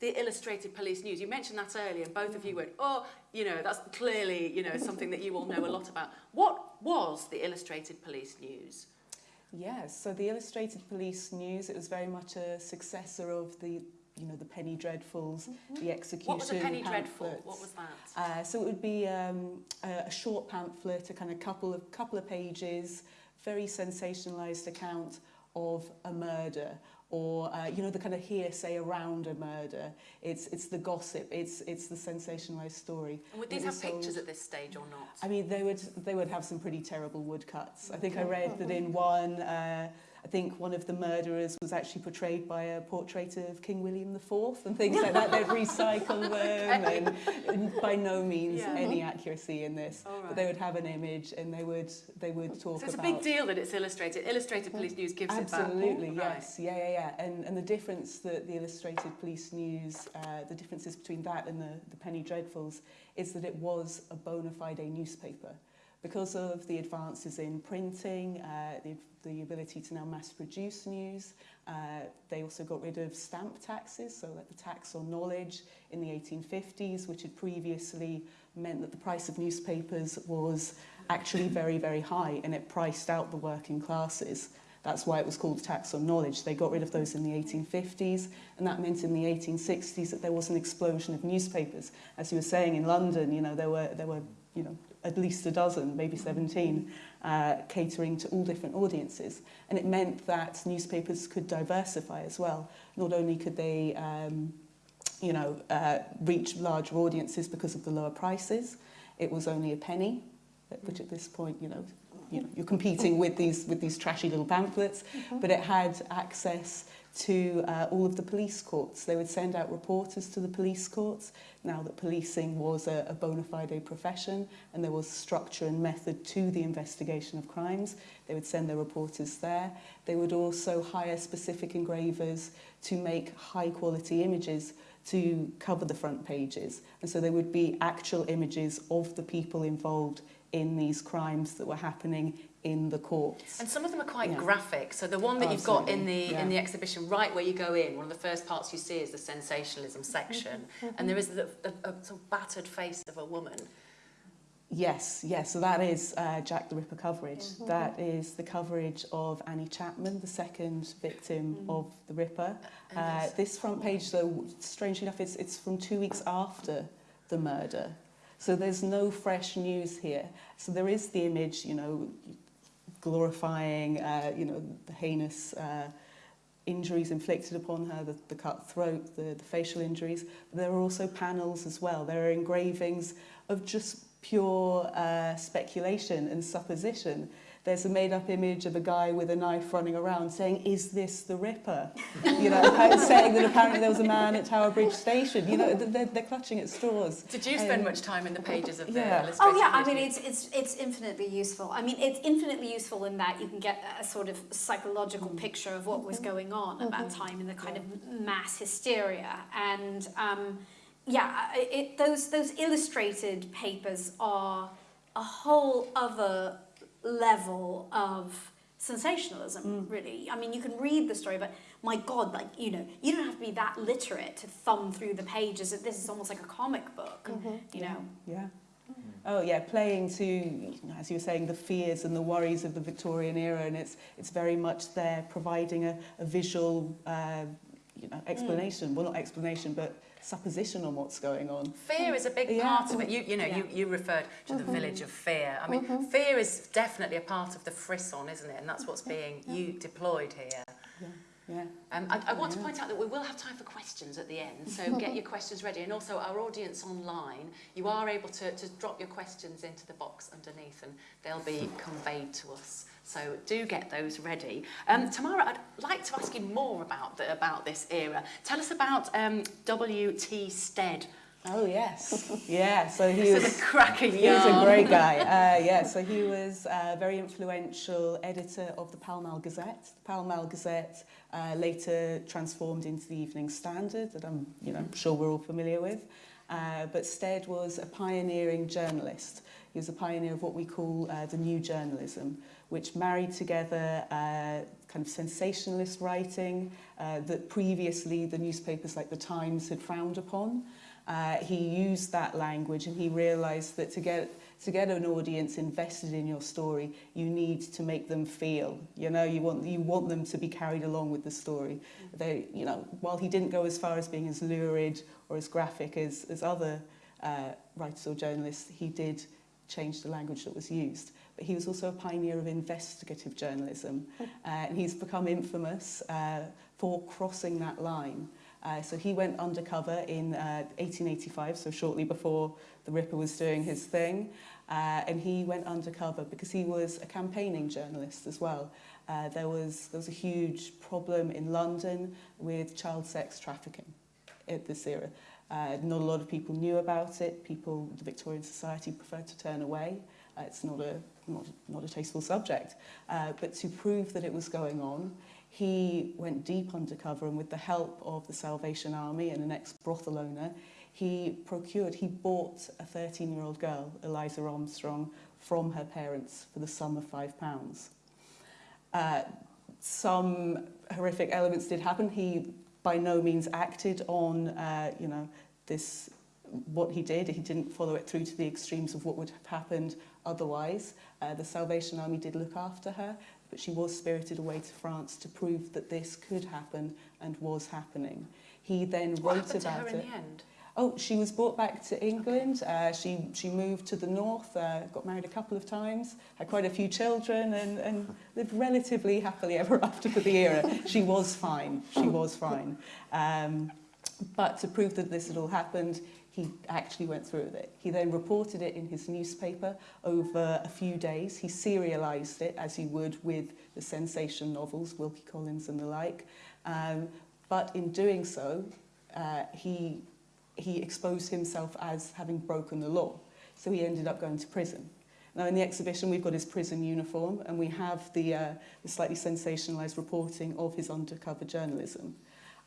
the illustrated police news. You mentioned that earlier, and both of you mm. went, oh, you know, that's clearly, you know, something that you all know a lot about. What was the illustrated police news? Yes, so the Illustrated Police News, it was very much a successor of the you know, the Penny Dreadfuls, mm -hmm. the Execution What was a Penny pamphlets. Dreadful? What was that? Uh, so it would be um, a, a short pamphlet, a kind of couple of couple of pages, very sensationalized account of a murder or uh, you know the kind of hearsay around a murder. It's it's the gossip. It's it's the sensationalized story. And would these have sold... pictures at this stage or not? I mean, they would they would have some pretty terrible woodcuts. I think I read that in mm-hmm. one. Uh, I think one of the murderers was actually portrayed by a portrait of King William IV and things like that. They'd recycle them, and, and by no means Yeah. any accuracy in this. All But they would have an image, and they would they would talk So it's a big deal that it's illustrated. Illustrated Police News gives Absolutely, it back. Right. yes, yeah, yeah, yeah. And and the difference that the Illustrated Police News, uh, the differences between that and the the Penny Dreadfuls, is that it was a bona fide newspaper, because of the advances in printing, uh, the the ability to now mass produce news. Uh, they also got rid of stamp taxes, so like the tax on knowledge in the 1850s, which had previously meant that the price of newspapers was actually very, very high, and it priced out the working classes. That's why it was called tax on knowledge. They got rid of those in the 1850s, and that meant in the 1860s that there was an explosion of newspapers. As you were saying, in London, you know, there were, there were you know, at least a dozen, maybe 17, uh, catering to all different audiences. And it meant that newspapers could diversify as well. Not only could they um, you know, uh, reach larger audiences because of the lower prices, it was only a penny, which at this point, you know, you know, you're competing with these with these trashy little pamphlets, mm -hmm. but it had access to uh, all of the police courts. They would send out reporters to the police courts, now that policing was a, a bona fide profession and there was structure and method to the investigation of crimes. They would send their reporters there. They would also hire specific engravers to make high quality images to cover the front pages. And so there would be actual images of the people involved in these crimes that were happening in the courts. And some of them are quite Yeah. graphic. So the one that you've got in the Absolutely, in the exhibition, right where you go in, one of the first parts you see is the sensationalism section, and there is the, a, a sort of battered face of a woman. Yes, yes. So that is uh, Jack the Ripper coverage. That is the coverage of Annie Chapman, the second victim of the Ripper. Uh, this front page, though, strangely enough, it's, it's from two weeks after the murder. So there's no fresh news here. So there is the image, you know, glorifying, uh, you know, the heinous uh, injuries inflicted upon her, the, the cut throat, the, the facial injuries. There are also panels as well. There are engravings of just pure uh, speculation and supposition. There's a made-up image of a guy with a knife running around saying, is this the Ripper? You know, saying that apparently there was a man at Tower Bridge Station. You know, they're, they're clutching at straws. Did you spend Um, much time in the pages of the yeah. illustrated Oh yeah, I mean it's it's it's infinitely useful. I mean it's infinitely useful in that you can get a sort of psychological picture of what was going on at that time in the kind of mass hysteria and um, yeah, it, those those illustrated papers are a whole other level of sensationalism mm. really. I mean you can read the story but my god like you know you don't have to be that literate to thumb through the pages. This is almost like a comic book mm-hmm. you know? Yeah. Mm. Oh yeah, playing to, as you were saying, the fears and the worries of the Victorian era, and it's it's very much there providing a, a visual, uh, you know, mm. explanation. Well, not explanation, but supposition on what's going on. Fear is a big Yeah. part of it. You, you know, you, you referred to the village of fear. I mean, fear is definitely a part of the frisson, isn't it? And that's what's being you deployed here. Yeah. Um, I, I want to point out that we will have time for questions at the end, so get your questions ready. And also, our audience online, you are able to, to drop your questions into the box underneath and they'll be conveyed to us. So do get those ready. Um, Tamara, I'd like to ask you more about, the, about this era. Tell us about um, W.T. Stead. Oh yes, yeah. So he was. a cracking He was a great guy. Uh, yeah, so he was a very influential editor of the Pall Mall Gazette. The Pall Mall Gazette uh, later transformed into the Evening Standard, that I'm you know, sure we're all familiar with. Uh, but Stead was a pioneering journalist. He was a pioneer of what we call uh, the new journalism, which married together uh, kind of sensationalist writing uh, that previously the newspapers like the Times had frowned upon. Uh, he used that language and he realized that to get to get an audience invested in your story you need to make them feel you know you want you want them to be carried along with the story they you know while he didn't go as far as being as lurid or as graphic as as other uh, writers or journalists he did change the language that was used he was also a pioneer of investigative journalism hmm. uh, and he's become infamous uh, for crossing that line. Uh, so he went undercover in uh, 1885, so shortly before the Ripper was doing his thing. Uh, and he went undercover because he was a campaigning journalist as well. Uh, there, was, there was a huge problem in London with child sex trafficking at this era. Uh, not a lot of people knew about it. People, the Victorian society preferred to turn away. Uh, it's not a not, not a tasteful subject. Uh, but to prove that it was going on, he went deep undercover and with the help of the Salvation Army and an ex-brothel owner, he procured, he bought a 13-year-old girl, Eliza Armstrong, from her parents for the sum of five pounds. Uh, some horrific elements did happen. He by no means acted on, uh, you know, this, what he did. He didn't follow it through to the extremes of what would have happened otherwise. Uh, the Salvation Army did look after her, but she was spirited away to France to prove that this could happen and was happening. He then What wrote about it. Oh, she was brought back to England. Uh, she, she moved to the north, uh, got married a couple of times, had quite a few children, and, and lived relatively happily ever after for the era. She was fine. She was fine. Um, but to prove that this had all happened, he actually went through with it. He then reported it in his newspaper over a few days. He serialized it as he would with the sensation novels, Wilkie Collins and the like. Um, but in doing so, uh, he he exposed himself as having broken the law. So he ended up going to prison. Now in the exhibition we've got his prison uniform and we have the, uh, the slightly sensationalized reporting of his undercover journalism.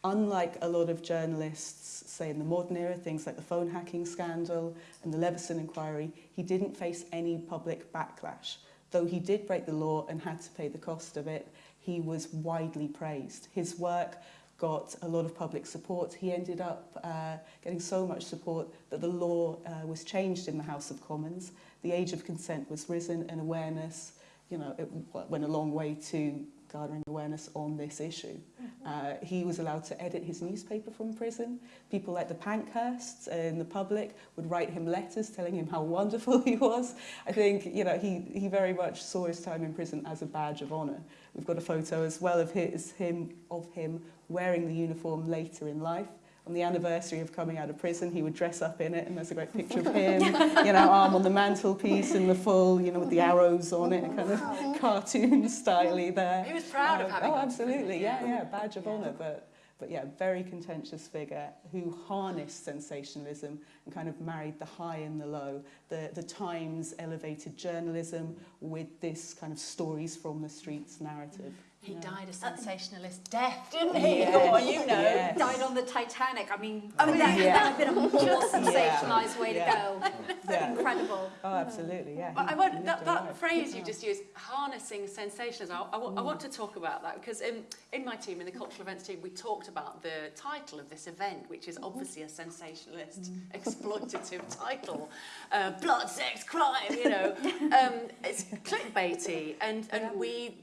Unlike a lot of journalists, say in the modern era, things like the phone hacking scandal and the Leveson inquiry, he didn't face any public backlash. Though he did break the law and had to pay the cost of it, he was widely praised. His work got a lot of public support. He ended up uh, getting so much support that the law uh, was changed in the House of Commons. The age of consent was risen and awareness, you know, it went a long way to garnering awareness on this issue. Uh, he was allowed to edit his newspaper from prison. People like the Pankhursts and the public would write him letters telling him how wonderful he was. I think, you know, he, he very much saw his time in prison as a badge of honour. We've got a photo as well of his, him, of him wearing the uniform later in life. On the anniversary of coming out of prison, he would dress up in it, and there's a great picture of him, you know, arm on the mantelpiece in the full, you know, with the arrows on it, kind of cartoon styly there. He was proud of Um, having Oh, absolutely, yeah, yeah, badge of honour, but but yeah, very contentious figure who harnessed sensationalism and kind of married the high and the low. The, the Times elevated journalism with this kind of stories from the streets narrative. He Yeah. died a sensationalist death, didn't he? Yes, Oh, you know. yes. Died on the Titanic. I mean, I mean that Yeah. would have been a more sensationalised way Yeah. to go. Yeah. Incredible. Oh, absolutely, yeah. Well, I want that, that phrase you just used, harnessing sensationalism. I, I, wa- I want to talk about that because in, in my team, in the cultural events team, we talked about the title of this event, which is obviously a sensationalist, exploitative title, uh, blood, sex, crime. You know, um, it's clickbaity, and and we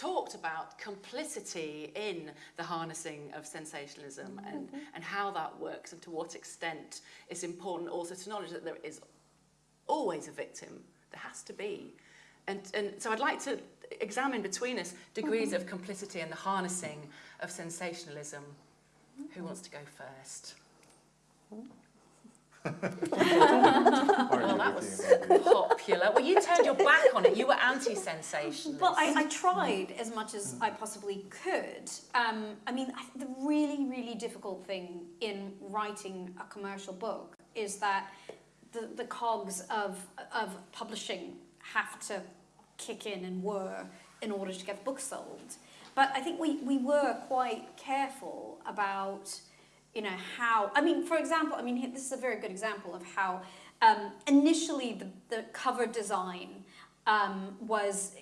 talked about complicity in the harnessing of sensationalism and, mm-hmm. and how that works and to what extent it's important also to acknowledge that there is always a victim. There has to be. And, and so I'd like to examine between us degrees of mm-hmm. complicity and the harnessing of sensationalism. Who mm-hmm. wants to go first? Well, that was popular. Well, you turned your back on it. You were anti-sensationalist. Well, I, I tried as much as I possibly could. Um, I mean, I, the really, really difficult thing in writing a commercial book is that the, the cogs of, of publishing have to kick in and whir in order to get the book sold. But I think we, we were quite careful about, you know, how, I mean, for example, I mean, this is a very good example of how um, initially the, the cover design um, was,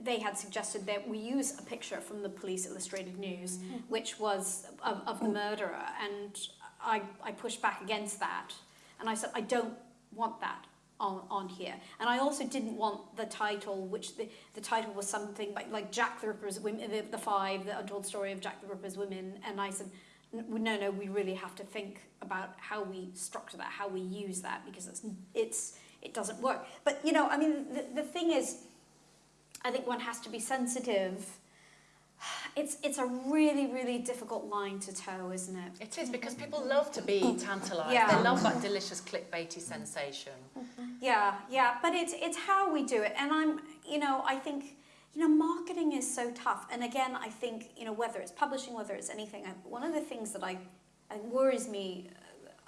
they had suggested that we use a picture from the Police Illustrated News, which was of, of the murderer, and I, I pushed back against that. And I said, I don't want that on, on here. And I also didn't want the title, which the, the title was something like, like Jack the Ripper's Women, the, the Five, the untold story of Jack the Ripper's Women. And I said, "N- no, no, we really have to think about how we structure that, how we use that, because it's, it's, it doesn't work. But, you know, I mean, the, the thing is, I think one has to be sensitive. It's, it's a really, really difficult line to toe, isn't it? It is because people love to be tantalised. Yeah. They love that delicious clickbaity sensation. Mm-hmm. Yeah, yeah, but it's it's how we do it, and I'm, you know, I think, you know, marketing is so tough, and again, I think, you know, whether it's publishing, whether it's anything, I, one of the things that I, I worries me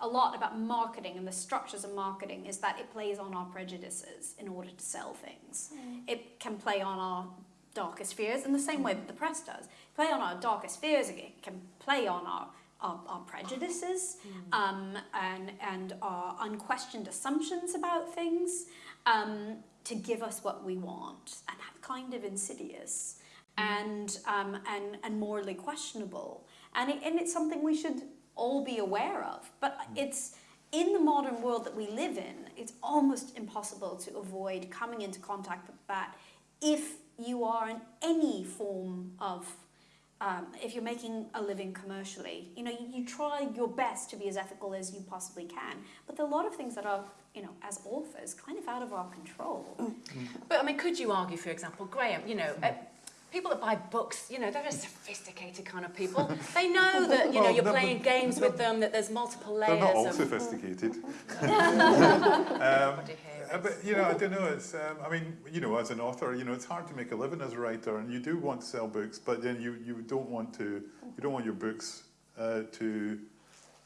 a lot about marketing and the structures of marketing is that it plays on our prejudices in order to sell things. It can play on our darkest fears in the same way that the press does. Play on our darkest fears, it can play on our our, our prejudices um, and, and our unquestioned assumptions about things um, to give us what we want. And that's kind of insidious and, um, and, and morally questionable. And, it, and it's something we should all be aware of. But it's in the modern world that we live in, it's almost impossible to avoid coming into contact with that if you are in any form of um, if you're making a living commercially, you know, you, you try your best to be as ethical as you possibly can. But there are a lot of things that are, you know, as authors, kind of out of our control. But I mean, could you argue, for example, Graeme, you know, uh, people that buy books, you know, they're a sophisticated kind of people. They know that, you know, you're playing games with them, that there's multiple They're layers not all of... sophisticated. Everybody here Uh, but you know, I don't know. It's um, I mean, you know, as an author, you know, it's hard to make a living as a writer, and you do want to sell books, but then you you don't want to you don't want your books uh, to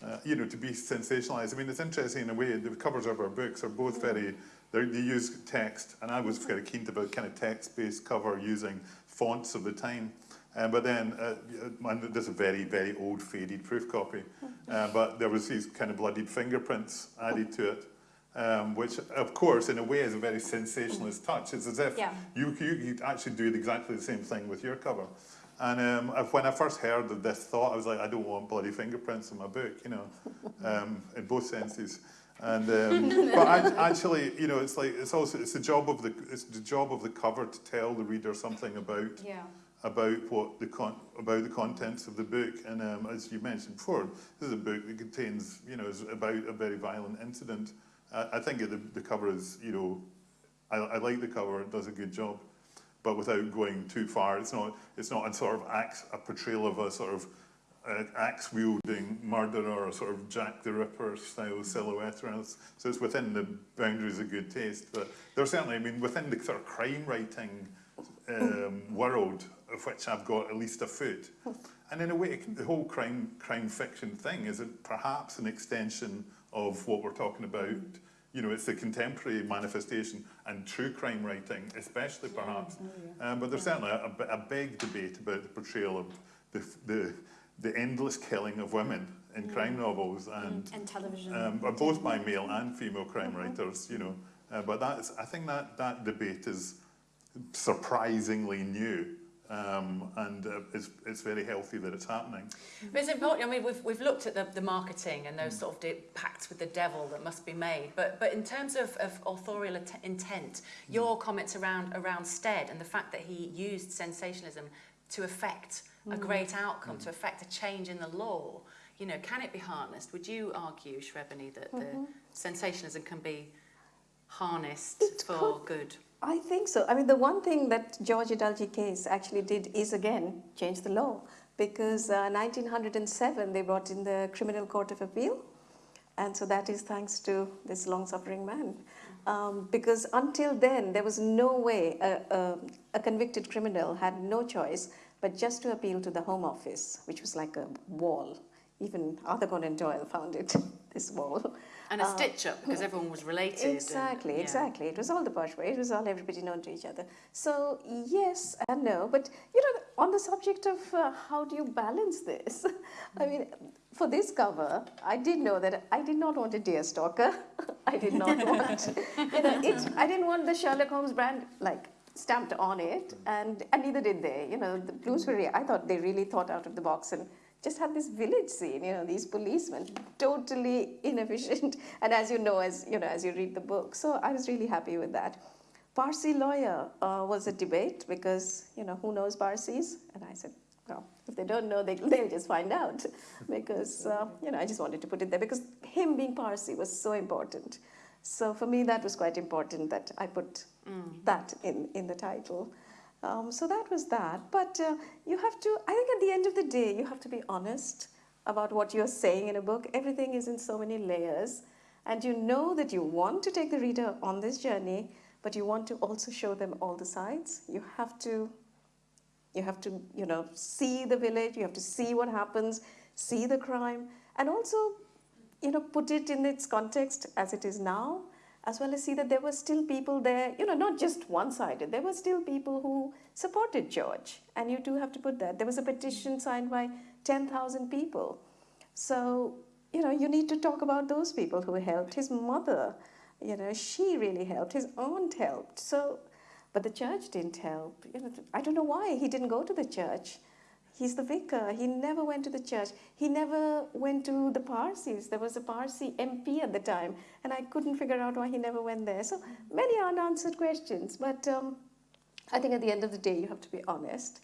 uh, you know to be sensationalized. I mean, it's interesting in a way. The covers of our books are both very they're- use text, and I was very keen about kind of text-based cover using fonts of the time. Um, but then, uh, and there's a very, very old faded proof copy, uh, but there was these kind of bloodied fingerprints added to it, um, which, of course, in a way, is a very sensationalist touch. It's as if Yeah. you, you you actually do exactly the same thing with your cover. And um, when I first heard of this thought, I was like, I don't want bloody fingerprints in my book, you know, um, in both senses. And um, but I, actually, you know, it's like it's also it's the job of the it's the job of the cover to tell the reader something about Yeah. about what the con- about the contents of the book. And um, as you mentioned before, this is a book that contains, you know, is about a very violent incident. Uh, I think the, the cover is, you know, I, I like the cover; it does a good job, but without going too far. It's not it's not a sort of axe, a portrayal of a sort of uh, axe wielding murderer or sort of Jack the Ripper style silhouette. Or else. So it's within the boundaries of good taste. But there's certainly, I mean, within the sort of crime writing um, world of which I've got at least a foot. And in a way, the whole crime crime fiction thing is it perhaps an extension of what we're talking about. you know, it's a contemporary manifestation and true crime writing, especially perhaps. Yeah, oh yeah. Um, but there's yeah. certainly a, a, big debate about the portrayal of the, the, the endless killing of women in crime novels mm, and, and television, um, uh, both by mm-hmm. male and female crime mm-hmm. writers, you know. Uh, but that's, I think that, that debate is surprisingly new Um, and uh, it's, it's very healthy that it's happening. But it's important. I mean, we've, we've looked at the, the marketing and those mm. sort of de- pacts with the devil that must be made. But but in terms of, of authorial intent, mm. your comments around around Stead and the fact that he used sensationalism to affect a mm. great outcome, to affect a change in the law, you know, can it be harnessed? Would you argue, Shrabani, that the mm-hmm. sensationalism can be harnessed for good? I think so. I mean, the one thing that George Edalji case actually did is again change the law because uh, 1907 they brought in the Criminal Court of Appeal, and so that is thanks to this long-suffering man. Um, because until then there was no way a, a, a convicted criminal had no choice but just to appeal to the Home Office, which was like a wall. Even Arthur Conan Doyle found it this wall. And a Uh, stitch up because everyone was related. and- Exactly, yeah. exactly. It was all the posh way. It was all everybody known to each other. So yes and no, but you know, on the subject of uh, how do you balance this? I mean, for this cover, I did know that I did not want a deer stalker. I did not want, you know, it. I didn't want the Sherlock Holmes brand like stamped on it, and and neither did they. You know, the Bloomsbury. I thought they really thought out of the box and just had this village scene, you know, these policemen, totally inefficient. And as you know, as you know, as you read the book, so I was really happy with that. Parsi lawyer uh, was a debate because you know who knows Parsis, and I said, well, if they don't know, they they'll just find out, because uh, you know I just wanted to put it there because him being Parsi was so important. So for me, that was quite important that I put that in in the title. Um, so that was that. But uh, you have to, I think at the end of the day, you have to be honest about what you're saying in a book. Everything is in so many layers. And you know that you want to take the reader on this journey, but you want to also show them all the sides. You have to, you have to, you know, see the village, you have to see what happens, see the crime, and also, you know, put it in its context as it is now as well as see that there were still people there, you know, not just one sided, there were still people who supported George. And you do have to put that. There was a petition signed by 10,000 people. So, you know, you need to talk about those people who helped. His mother, you know, she really helped. His aunt helped. So, but the church didn't help. You know, I don't know why he didn't go to the church. He's the vicar. He never went to the church. He never went to the Parsis. There was a Parsi MP at the time, and I couldn't figure out why he never went there. So many unanswered questions. But um, I think at the end of the day, you have to be honest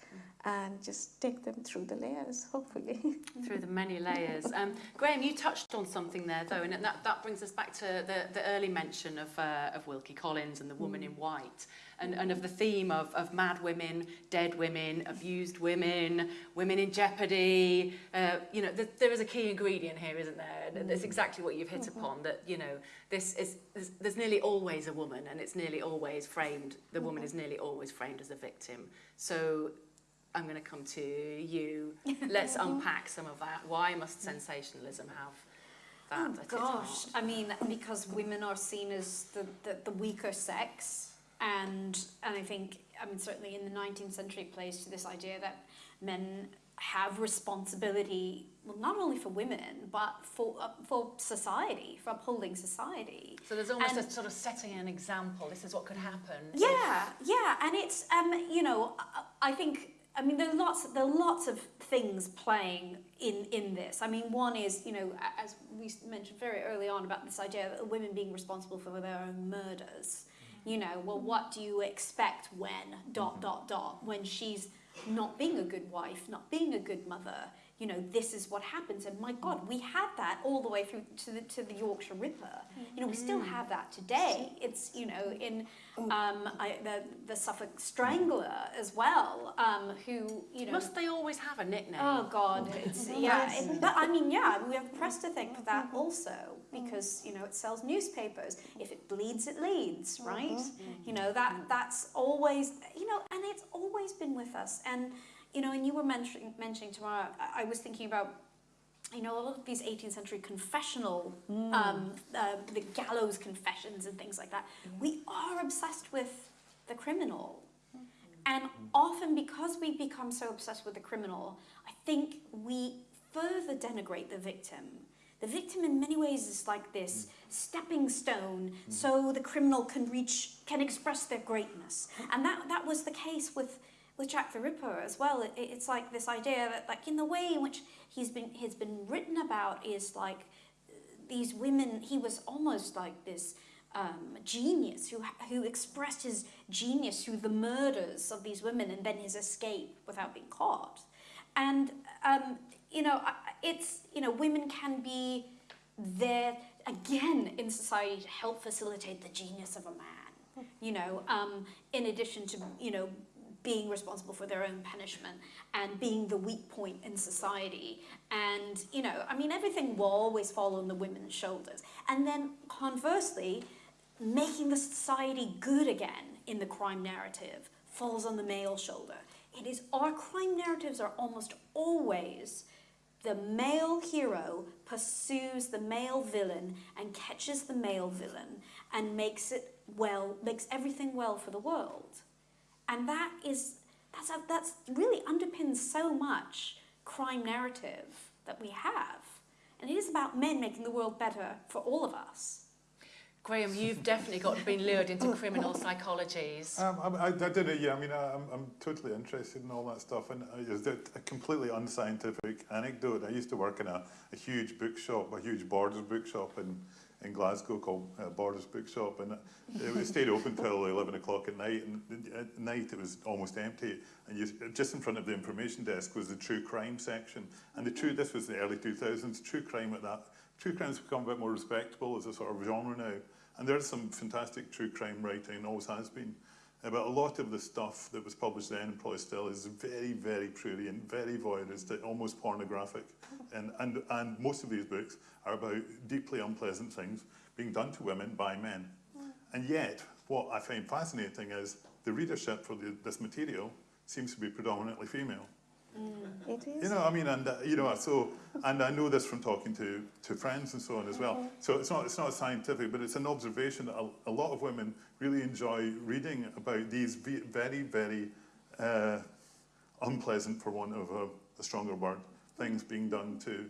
and just take them through the layers, hopefully. through the many layers. Um, Graeme, you touched on something there, though, and that, that brings us back to the, the early mention of, uh, of Wilkie Collins and the woman in white, and, and of the theme of, of mad women, dead women, abused women, women in jeopardy. Uh, you know, th- there is a key ingredient here, isn't there? And it's exactly what you've hit upon, that, you know, this is, there's, there's nearly always a woman, and it's nearly always framed, the woman is nearly always framed as a victim. So I'm going to come to you. Let's unpack some of that. Why must sensationalism have that? Oh gosh. I mean, because women are seen as the, the, the weaker sex, and and I think, I mean, certainly in the 19th century, it plays to this idea that men have responsibility, well, not only for women, but for uh, for society, for upholding society. So there's almost And- a sort of setting an example. This is what could happen. if- Yeah, yeah, and it's um, you know, I, I think I mean there are lots there are lots of things playing in in this. I mean, one is you know as we mentioned very early on about this idea of women being responsible for their own murders. You know, well, what do you expect when dot mm-hmm. dot dot when she's not being a good wife, not being a good mother? You know, this is what happens, and my God, we had that all the way through to the to the Yorkshire Ripper. You know, we still mm-hmm. have that today. It's you know in oh. um, I, the the Suffolk Strangler as well, um, who you know. Must they always have a nickname? Oh God, oh. it's yeah. It, but I mean, yeah, we have the press to thank for that mm-hmm. also mm-hmm. because you know it sells newspapers. If it bleeds, it leads, right? You know that that's always you know, and it's always been with us. And you know, and you were mentioning mentioning tomorrow. I, I was thinking about. You know, a lot of these 18th century confessional, um, uh, the gallows confessions and things like that. We are obsessed with the criminal. And often, because we become so obsessed with the criminal, I think we further denigrate the victim. The victim, in many ways, is like this stepping stone, so the criminal can reach, can express their greatness. And that, that was the case with, with Jack the Ripper as well. It, it's like this idea that, like, in the way in which he's been, he's been written about is like these women, he was almost like this um, genius who, who expressed his genius through the murders of these women and then his escape without being caught. And, um, you know, it's, you know, women can be there again in society to help facilitate the genius of a man. you know, um, in addition to, you know, being responsible for their own punishment and being the weak point in society. And, you know, I mean, everything will always fall on the women's shoulders. And then conversely, making the society good again in the crime narrative falls on the male shoulder. It is our crime narratives are almost always the male hero pursues the male villain and catches the male villain and makes it well, makes everything well for the world. And that is that's a, that's really underpins so much crime narrative that we have. And it is about men making the world better for all of us. Graeme, you've definitely got been lured into criminal psychologies. Um, I, I, I don't know, yeah, I mean, I, I'm, I'm totally interested in all that stuff. And uh, it's a, a completely unscientific anecdote. I used to work in a, a huge bookshop, a huge Borders bookshop in, in Glasgow called uh, Borders Bookshop, and uh, it, it stayed open till 11 o'clock at night. And at night it was almost empty, and you, just in front of the information desk was the true crime section. And the true this was the early 2000s. True crime at that true crime's become a bit more respectable as a sort of genre now, and there's some fantastic true crime writing, always has been. But a lot of the stuff that was published then and probably still is very, very prurient, very voyeuristic, almost pornographic. And, and, and most of these books are about deeply unpleasant things being done to women by men. And yet, what I find fascinating is the readership for the, this material seems to be predominantly female. It is. You know, I mean, and uh, you know, so, and I know this from talking to, to friends and so on as well. So it's not, it's not scientific, but it's an observation that a, a lot of women really enjoy reading about these very, very uh, unpleasant, for want of a, a stronger word, things being done to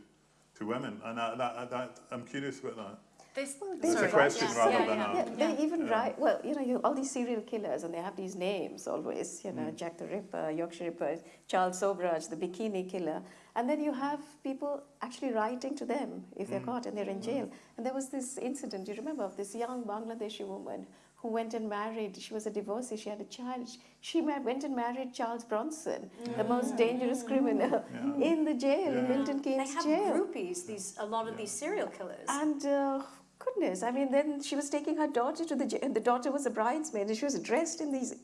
to women. And I, that, that, I'm curious about that. This, It's It's a question yes, rather yeah, than yeah. a. Yeah, they even Yeah. write, well, you know, you, all these serial killers, and they have these names always, you know, Mm. Jack the Ripper, Yorkshire Ripper, Charles Sobhraj, the bikini killer. And then you have people actually writing to them if they're Mm. caught and they're in jail. And there was this incident, you remember, of this young Bangladeshi woman who went and married, she was a divorcee, she had a child. She ma- went and married Charles Bronson, the most dangerous criminal, Yeah. in the jail, in Yeah. Milton They Keynes have jail. groupies, these a lot of Yeah. these serial killers. And uh, goodness, I mean, then she was taking her daughter to the the daughter was a bridesmaid, and she was dressed in these,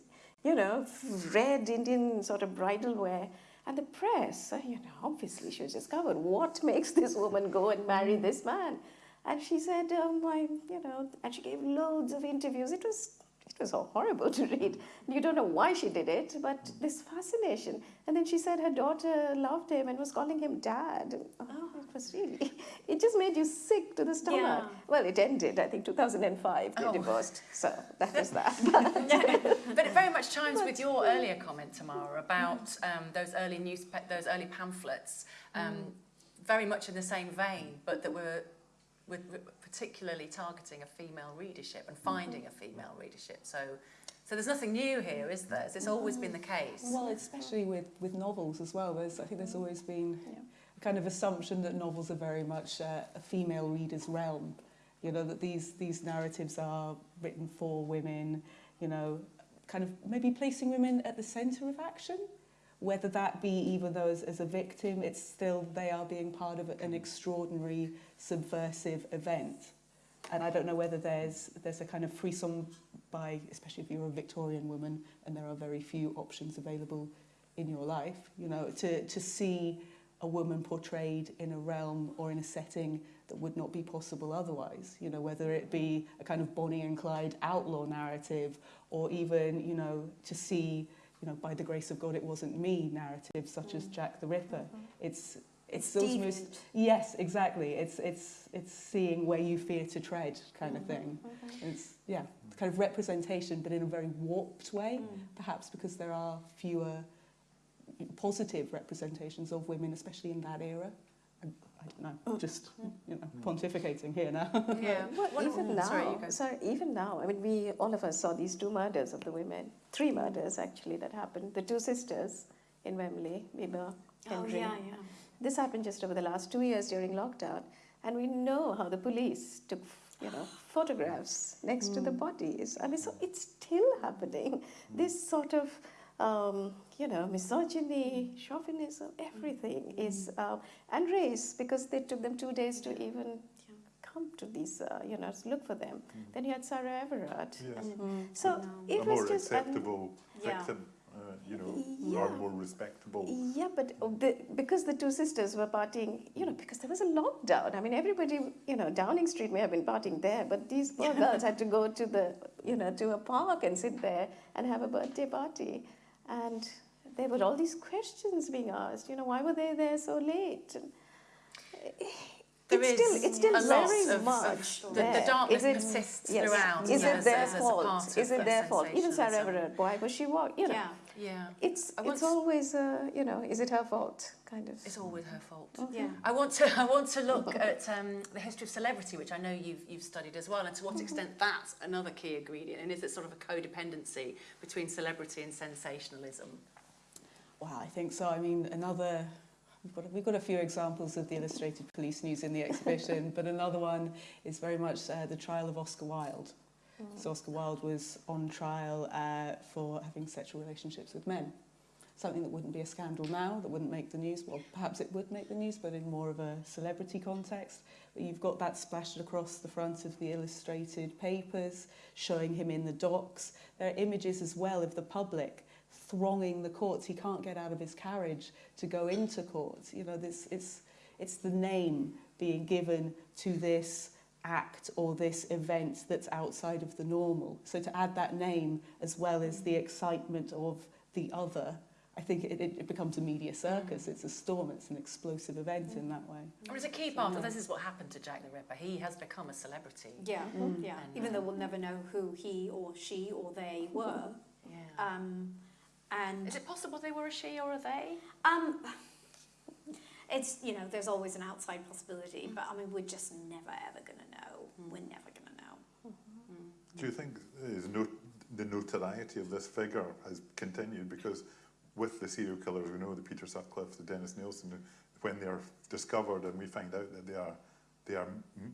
you know, red Indian sort of bridal wear. And the press, uh, you know, obviously she was discovered. What makes this woman go and marry this man? And she said, um, I, you know, and she gave loads of interviews. It was, it was horrible to read. You don't know why she did it, but this fascination. And then she said her daughter loved him and was calling him dad. Oh, It was really, it just made you sick to the stomach. Yeah. Well, it ended, I think, 2005. They Oh. divorced. So that was that. But it very much chimes with your earlier comment, Tamara, about um, those early news, those early pamphlets, um, very much in the same vein, but that were, were particularly targeting a female readership and finding a female readership. So, so there's nothing new here, is there? It's always been the case. Well, especially with, with novels as well. There's, I think there's always been a kind of assumption that novels are very much uh, a female reader's realm. You know, that these, these narratives are written for women, you know, kind of maybe placing women at the centre of action. Whether that be even though as, as a victim, it's still they are being part of an extraordinary subversive event. And I don't know whether there's there's a kind of frisson by, especially if you're a Victorian woman and there are very few options available in your life, you know, to, to see a woman portrayed in a realm or in a setting that would not be possible otherwise, you know, whether it be a kind of Bonnie and Clyde outlaw narrative or even, you know, to see, you know, by the grace of God it wasn't me narrative such as mm. Jack the Ripper. Mm-hmm. It's it's those most Yes, exactly. It's it's it's seeing where you fear to tread, kind of mm-hmm. thing. Mm-hmm. It's yeah, kind of representation, but in a very warped way, mm. perhaps because there are fewer positive representations of women, especially in that era. I, I don't know, oh. just you know, pontificating here now. yeah. Well, What- even now, Sorry, you sorry, even now, I mean, we all of us saw these two murders of the women, three murders actually that happened. The two sisters in Wembley, Bibaa, oh yeah, yeah. This happened just over the last two years during lockdown, and we know how the police took, you know, photographs next to the mm. bodies. I mean, so it's still happening. Mm. This sort of, um, you know, misogyny, chauvinism, everything is, um, and race, because they took them two days to even come to these, uh, you know, look for them. Then you had Sarah Everard. Yes. And so No. it a was more just. um, acceptable Yeah. victim, uh, you know, Yeah. or more respectable. Yeah, but uh, the, because the two sisters were partying, you know, because there was a lockdown. I mean, everybody, you know, Downing Street may have been partying there, but these poor girls had to go to the, you know, to a park and sit there and have a birthday party. And there were all these questions being asked. You know, why were they there so late? And eh, There it's is still, it's still very of, much of the, the darkness it- persists yes. throughout. Is it their as, as a fault? Is it their fault? Even Sarah. Everard, why was she walk? You know, Yeah, Yeah, it's I it's always, uh, you know, is it her fault? Kind of. it's always her fault. yeah. I want to I want to look at um, the history of celebrity, which I know you've you've studied as well, and to what extent that's another key ingredient, and is it sort of a codependency between celebrity and sensationalism? Well, I think so. I mean, another. We've got, we've got a few examples of the illustrated police news in the exhibition, but another one is very much uh, the trial of Oscar Wilde. So Oscar Wilde was on trial uh, for having sexual relationships with men. Something that wouldn't be a scandal now, that wouldn't make the news. Well, perhaps it would make the news, but in more of a celebrity context. But you've got that splashed across the front of the illustrated papers, showing him in the docks. There are images as well of the public thronging the courts. He can't get out of his carriage to go into court. You know, this it's it's the name being given to this act or this event that's outside of the normal. So to add that name as well as the excitement of the other, I think it, it, it becomes a media circus. It's a storm. It's an explosive event in that way. Or is a key part of this is what happened to Jack the Ripper. He has become a celebrity. Yeah, Mm. yeah. And, Even uh, though we'll never know who he or she or they were. Yeah. Um, and is it possible they were a she or a they? um, it's you know there's always an outside possibility, but I mean we're just never ever gonna know. We're never gonna know. Do you think is no, the notoriety of this figure has continued because with the serial killers, we know the Peter Sutcliffe, the Dennis Nilsen, when they're discovered and we find out that they are they are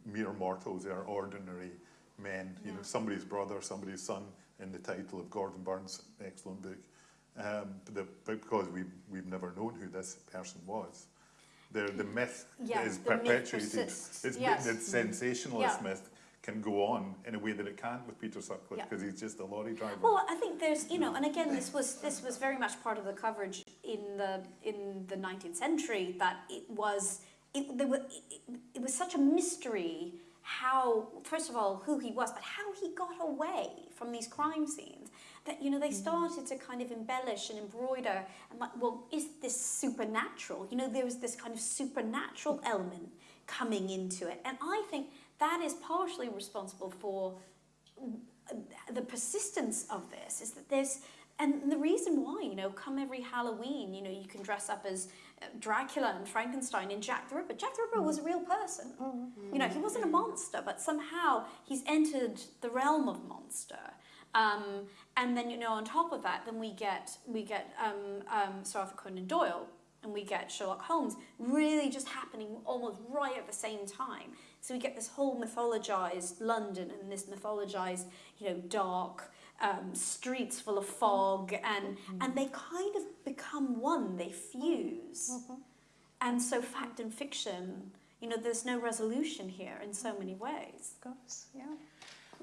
mere mortals, they are ordinary men. You know, somebody's brother, somebody's son, in the title of Gordon Burn's excellent book. Um, but the, because we we've never known who this person was. The, the myth Yeah, is the perpetuated. persists, It's yes. the mm-hmm. sensationalist Yeah. myth can go on in a way that it can't with Peter Sutcliffe Yeah. because he's just a lorry driver. Well, I think there's, you know, mm. and again, this was this was very much part of the coverage in the in the 19th century that it was it, there were, it, it was such a mystery how first of all who he was, but how he got away from these crime scenes. That you know they mm. started to kind of embellish and embroider and like, well, is this supernatural? You know, there was this kind of supernatural mm. element coming into it, and I think that is partially responsible for the persistence of this is that there's and the reason why you know come every halloween you know you can dress up as uh, dracula and frankenstein and jack the ripper. Jack the ripper was a mm. real person. You know he wasn't a monster but somehow he's entered the realm of monster um, and then you know on top of that then we get we get um, um, sir arthur conan doyle and we get Sherlock Holmes really just happening almost right at the same time. So we get this whole mythologized London and this mythologized, you know, dark um, streets full of fog, and and they kind of become one. They fuse, and so fact and fiction, you know, there's no resolution here in so many ways. Of course, yeah.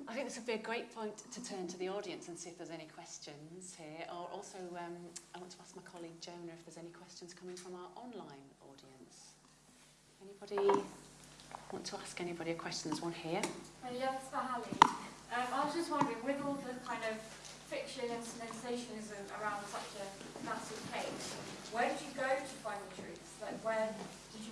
I think this would be a great point to turn to the audience and see if there's any questions here. Or also, um, I want to ask my colleague Jonah if there's any questions coming from our online audience. Anybody want to ask anybody a question? There's one here. Uh, yes, for Hallie. Um, I was just wondering, with all the kind of fiction and sensationalism around such a massive case, where did you go to find the truth? Like, where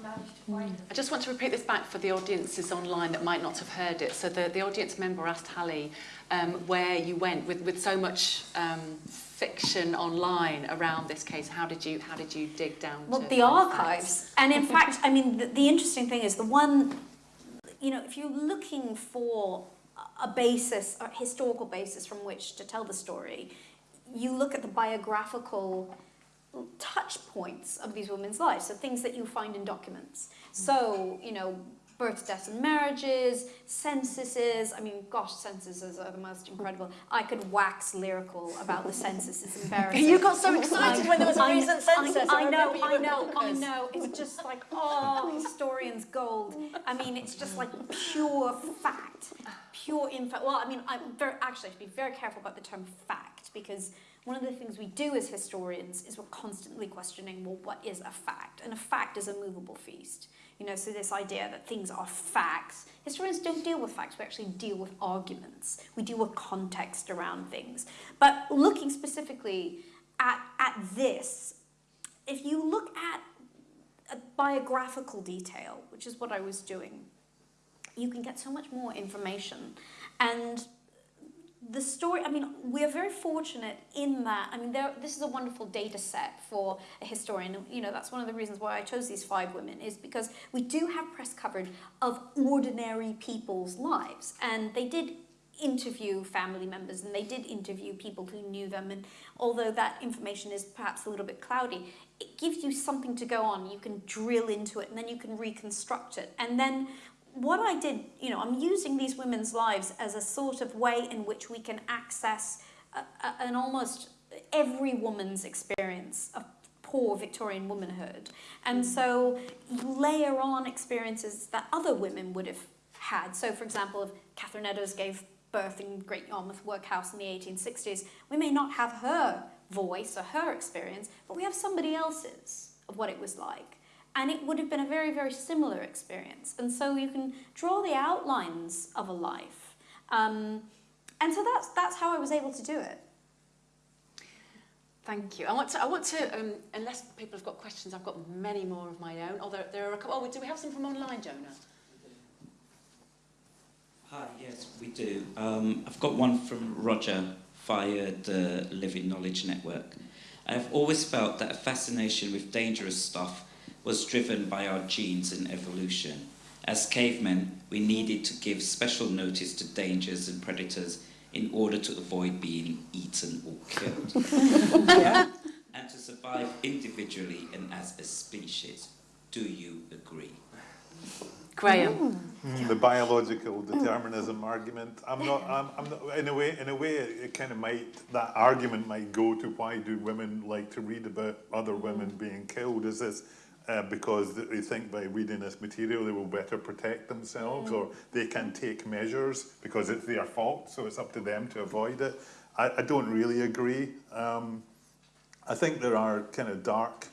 did you manage to find? I just want to repeat this back for the audiences online that might not have heard it. So the, the audience member asked Hallie um, where you went with, with so much um, fiction online around this case. How did you how did you dig down? Well, to the archives, and in fact, I mean, the, the interesting thing is the one, you know, if you're looking for a basis, a historical basis from which to tell the story, you look at the biographical touch points of these women's lives, so things that you find in documents. Mm. So, you know, births, deaths, and marriages, censuses. I mean, gosh, censuses are the most incredible. I could wax lyrical about the census. It's embarrassing. You got so excited when there was a I- recent I- census. I, know, I know, I know. It's just like, oh, historians gold. I mean, it's just like pure fact, pure info. Well, I mean, I'm very actually I should be very careful about the term fact because one of the things we do as historians is we're constantly questioning, well, what is a fact? And a fact is a movable feast. You know, so this idea that things are facts. Historians don't deal with facts, we actually deal with arguments. We deal with context around things. But looking specifically at, at this, if you look at a biographical detail, which is what I was doing, you can get so much more information. And the story, I mean, we're very fortunate in that, I mean, there, this is a wonderful data set for a historian. You know, that's one of the reasons why I chose these five women, is because we do have press coverage of ordinary people's lives. And they did interview family members and they did interview people who knew them. And although that information is perhaps a little bit cloudy, it gives you something to go on. You can drill into it and then you can reconstruct it. And then what I did, you know, I'm using these women's lives as a sort of way in which we can access a, a, an almost every woman's experience of poor Victorian womanhood. And mm. so you layer on experiences that other women would have had. So, for example, if Catherine Eddowes gave birth in Great Yarmouth Workhouse in the 1860s, we may not have her voice or her experience, but we have somebody else's of what it was like. And it would have been a very, very similar experience. And so you can draw the outlines of a life. Um, and so that's, that's how I was able to do it. Thank you. I want to, I want to um, unless people have got questions, I've got many more of my own. Although there are a couple, oh, do we have some from online, Jonah? Hi, yes, we do. Um, I've got one from Roger via the Living Knowledge Network. I've always felt that a fascination with dangerous stuff was driven by our genes and evolution. As cavemen, we needed to give special notice to dangers and predators in order to avoid being eaten or killed. And to survive individually and as a species. Do you agree? Graeme. Mm, the biological determinism argument. I'm not. I'm, I'm not. In a way, in a way, it, it kind of might. That argument might go to why do women like to read about other women being killed? Is this uh, because they think by reading this material they will better protect themselves, or they can take measures because it's their fault, so it's up to them to avoid it? I, I don't really agree. Um, I think there are kind of dark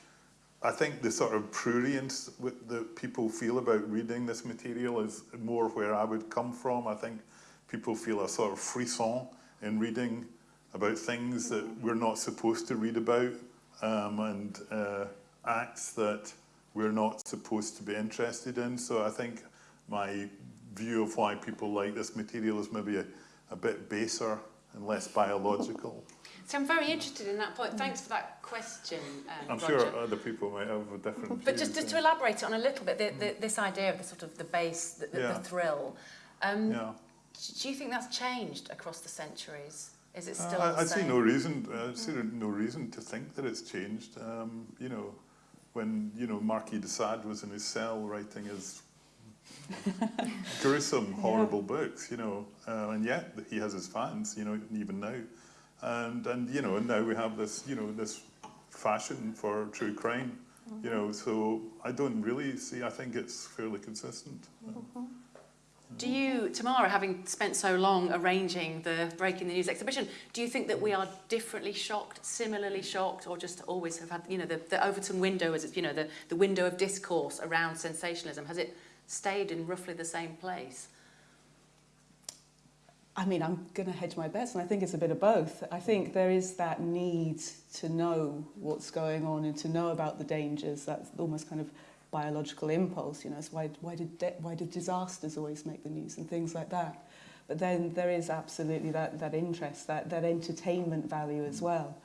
I think the sort of prurience that people feel about reading this material is more where I would come from. I think people feel a sort of frisson in reading about things that we're not supposed to read about um, and uh, acts that we're not supposed to be interested in. So I think my view of why people like this material is maybe a, a bit baser and less biological. So I'm very interested in that point. Thanks for that question, um, I'm Roger. sure other people might have a different But just, just to elaborate on a little bit, the, the, this idea of the sort of the base, the, the, Yeah. the thrill. Um, Yeah. Do you think that's changed across the centuries? Is it still Uh, I, I see no reason. uh, I see no reason to think that it's changed. Um, you know, when you know Marquis de Sade was in his cell writing his gruesome, horrible books. You know, uh, and yet he has his fans. You know, even now, and and you know, and now we have this. You know, this fashion for true crime. You know, so I don't really see. I think it's fairly consistent. Do you, Tamara, having spent so long arranging the Breaking the News exhibition, do you think that we are differently shocked, similarly shocked, or just always have had, you know, the, the Overton window, as it's, you know, the, the window of discourse around sensationalism, has it stayed in roughly the same place? I mean, I'm going to hedge my bets, and I think it's a bit of both. I think there is that need to know what's going on and to know about the dangers. That's almost kind of biological impulse, you know. It's why, why, did de- why did disasters always make the news and things like that? But then there is absolutely that, that interest, that, that entertainment value as well.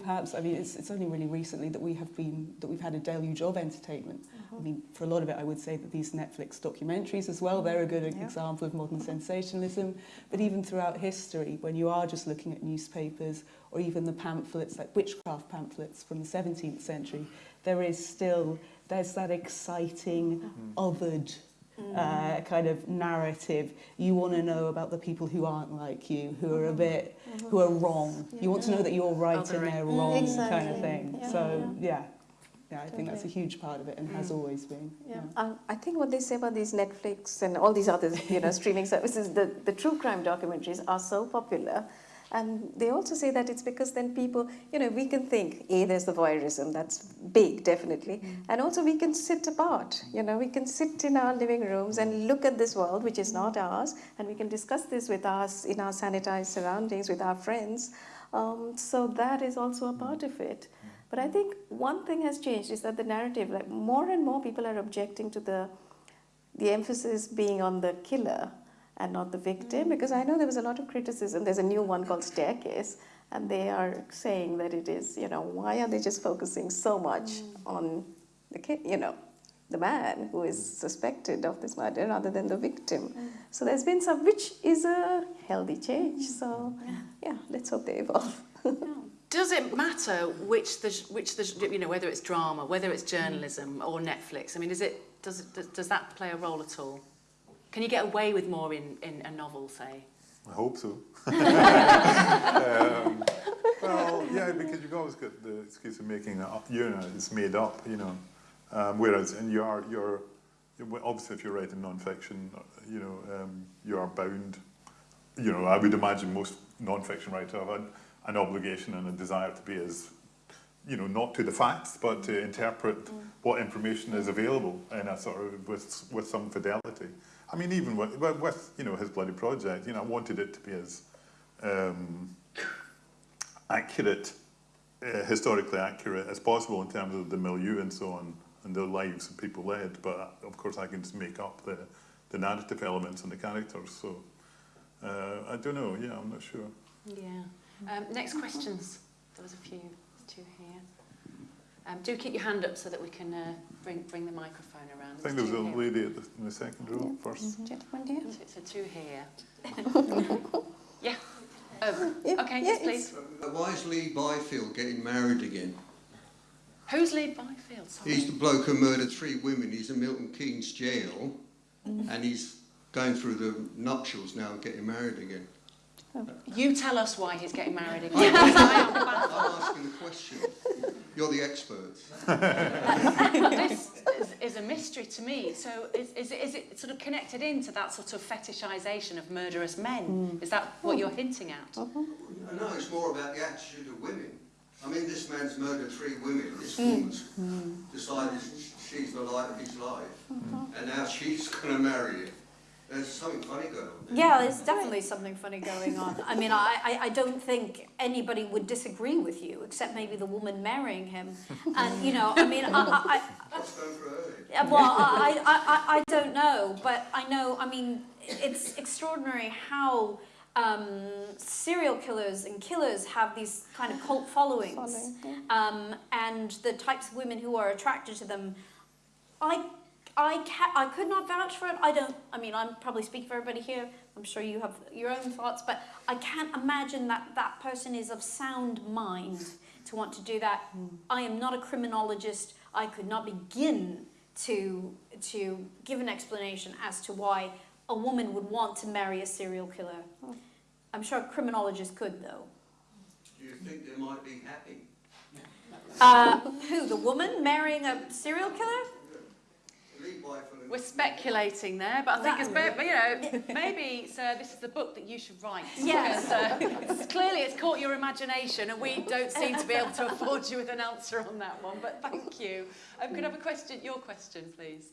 Perhaps, I mean, it's, it's only really recently that we have been, that we've had a deluge of entertainment. I uh-huh. mean, for a lot of it, I would say that these Netflix documentaries as well, they're a good example of modern sensationalism. But even throughout history, when you are just looking at newspapers or even the pamphlets, like witchcraft pamphlets from the 17th century, there is still, there's that exciting, othered uh, kind of narrative. You want to know about the people who aren't like you, who are a bit, who are wrong. You want to know that you're right and they're Mm, wrong, kind of thing. Yeah. So yeah, yeah, I think that's a huge part of it and has always been. Yeah. Uh, I think what they say about these Netflix and all these other, you know, streaming services, the, the true crime documentaries are so popular. And they also say that it's because then people, you know, we can think, A, there's the voyeurism, that's big, definitely. Mm. And also we can sit apart, you know, we can sit in our living rooms and look at this world, which is not ours, and we can discuss this with us in our sanitized surroundings, with our friends. Um, so that is also a part of it. But I think one thing has changed is that the narrative, like more and more people are objecting to the the emphasis being on the killer and not the victim mm. because I know there was a lot of criticism. There's a new one called Staircase, and they are saying that it is, you know, why are they just focusing so much mm. on the ki- you know, the man who is mm. suspected of this murder rather than the victim. So there's been some, which is a healthy change. So yeah, let's hope they evolve. Does it matter which the which the you know whether it's drama, whether it's journalism or Netflix? I mean, is it does it, does, does that play a role at all? Can you get away with more in, in a novel, say? I hope so. um, well, yeah, because you've always got the excuse of making it up, you know, it's made up, you know. Um, whereas, and you are, you're, obviously if you're writing non-fiction, you know, um, you are bound, you know, I would imagine most non-fiction writers have an, an obligation and a desire to be as, you know, not to the facts, but to interpret what information is available in a sort of, with, with some fidelity. I mean, even with, with- you know, his bloody project, you know, I wanted it to be as um, accurate, uh, historically accurate as possible in terms of the milieu and so on, and the lives that people led. But of course, I can just make up the, the narrative elements and the characters. So uh, I don't know. Yeah, I'm not sure. Yeah. Um, next questions. There was a few, two here. Um, do keep your hand up so that we can uh, bring bring the microphone around. I think there was a here. lady at the, in the second row first. Gentlemen, dear. So, so two here. yeah. Oh, Yeah, okay, yeah, yes, please. Uh, Why is Levi Bellfield getting married again? Who's Levi Bellfield? Sorry. He's the bloke who murdered three women. He's in Milton Keynes jail, and he's going through the nuptials now and getting married again. You tell us why he's getting married again. I'm asking the question. You're the experts. this is, is a mystery to me. So is, is, it, is it sort of connected into that sort of fetishization of murderous men? Hmm. Is that what hmm. you're hinting at? Uh-huh. No, it's more about the attitude of women. I mean, this man's murdered three women. This hmm. woman's decided she's the light of his life, uh-huh. and now she's going to marry him. There's something funny going on. there. Yeah, there's definitely something funny going on. I mean, I, I, I don't think anybody would disagree with you, except maybe the woman marrying him. And, you know, I mean, I, I, What's going through her head? Yeah, well, I, I, I, I don't know, but I know, I mean, it's extraordinary how um, serial killers and killers have these kind of cult followings. Um, and the types of women who are attracted to them. I, I, ca- I could not vouch for it. I don't, I mean, I'm probably speaking for everybody here. I'm sure you have your own thoughts, but I can't imagine that that person is of sound mind to want to do that. I am not a criminologist. I could not begin to, to give an explanation as to why a woman would want to marry a serial killer. I'm sure a criminologist could, though. Do you think they might be happy? Uh, who, the woman marrying a serial killer? Levi Bellfield. We're speculating there, but I think it's, That- you know, maybe, sir, this is the book that you should write. Yes. Because, uh, clearly it's caught your imagination and we don't seem to be able to afford you with an answer on that one, but thank you. Um, could I have a question, your question, please?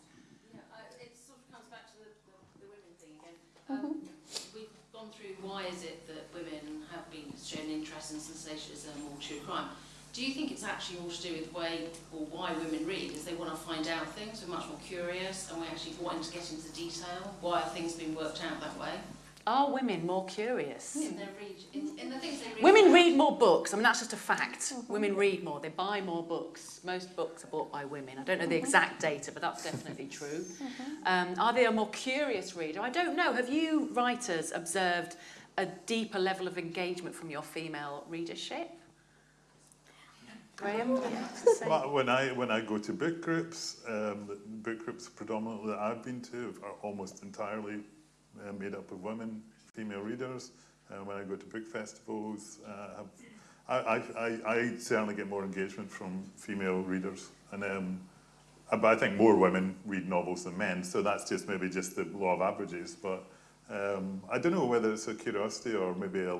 Yeah, uh, it sort of comes back to the, the, the women thing again. Um, We've gone through why is it that women have been shown interest in sensationalism or true crime. Do you think it's actually more to do with the way or why women read? Is they want to find out things, we're much more curious, and we're actually wanting to get into the detail? Why are things being worked out that way? Are women more curious? In their read, in, in the things they read. Women read more books. I mean, that's just a fact. Women read more. They buy more books. Most books are bought by women. I don't know the exact data, but that's definitely true. Um, are they a more curious reader? I don't know. Have you writers observed a deeper level of engagement from your female readership? Graeme? Well, when I when I go to book groups, um, book groups predominantly that I've been to are almost entirely uh, made up of women, female readers. Uh, when I go to book festivals, uh, I, I, I, I certainly get more engagement from female readers, and um, uh, but I think more women read novels than men. So that's just maybe just the law of averages. But um, I don't know whether it's a curiosity or maybe a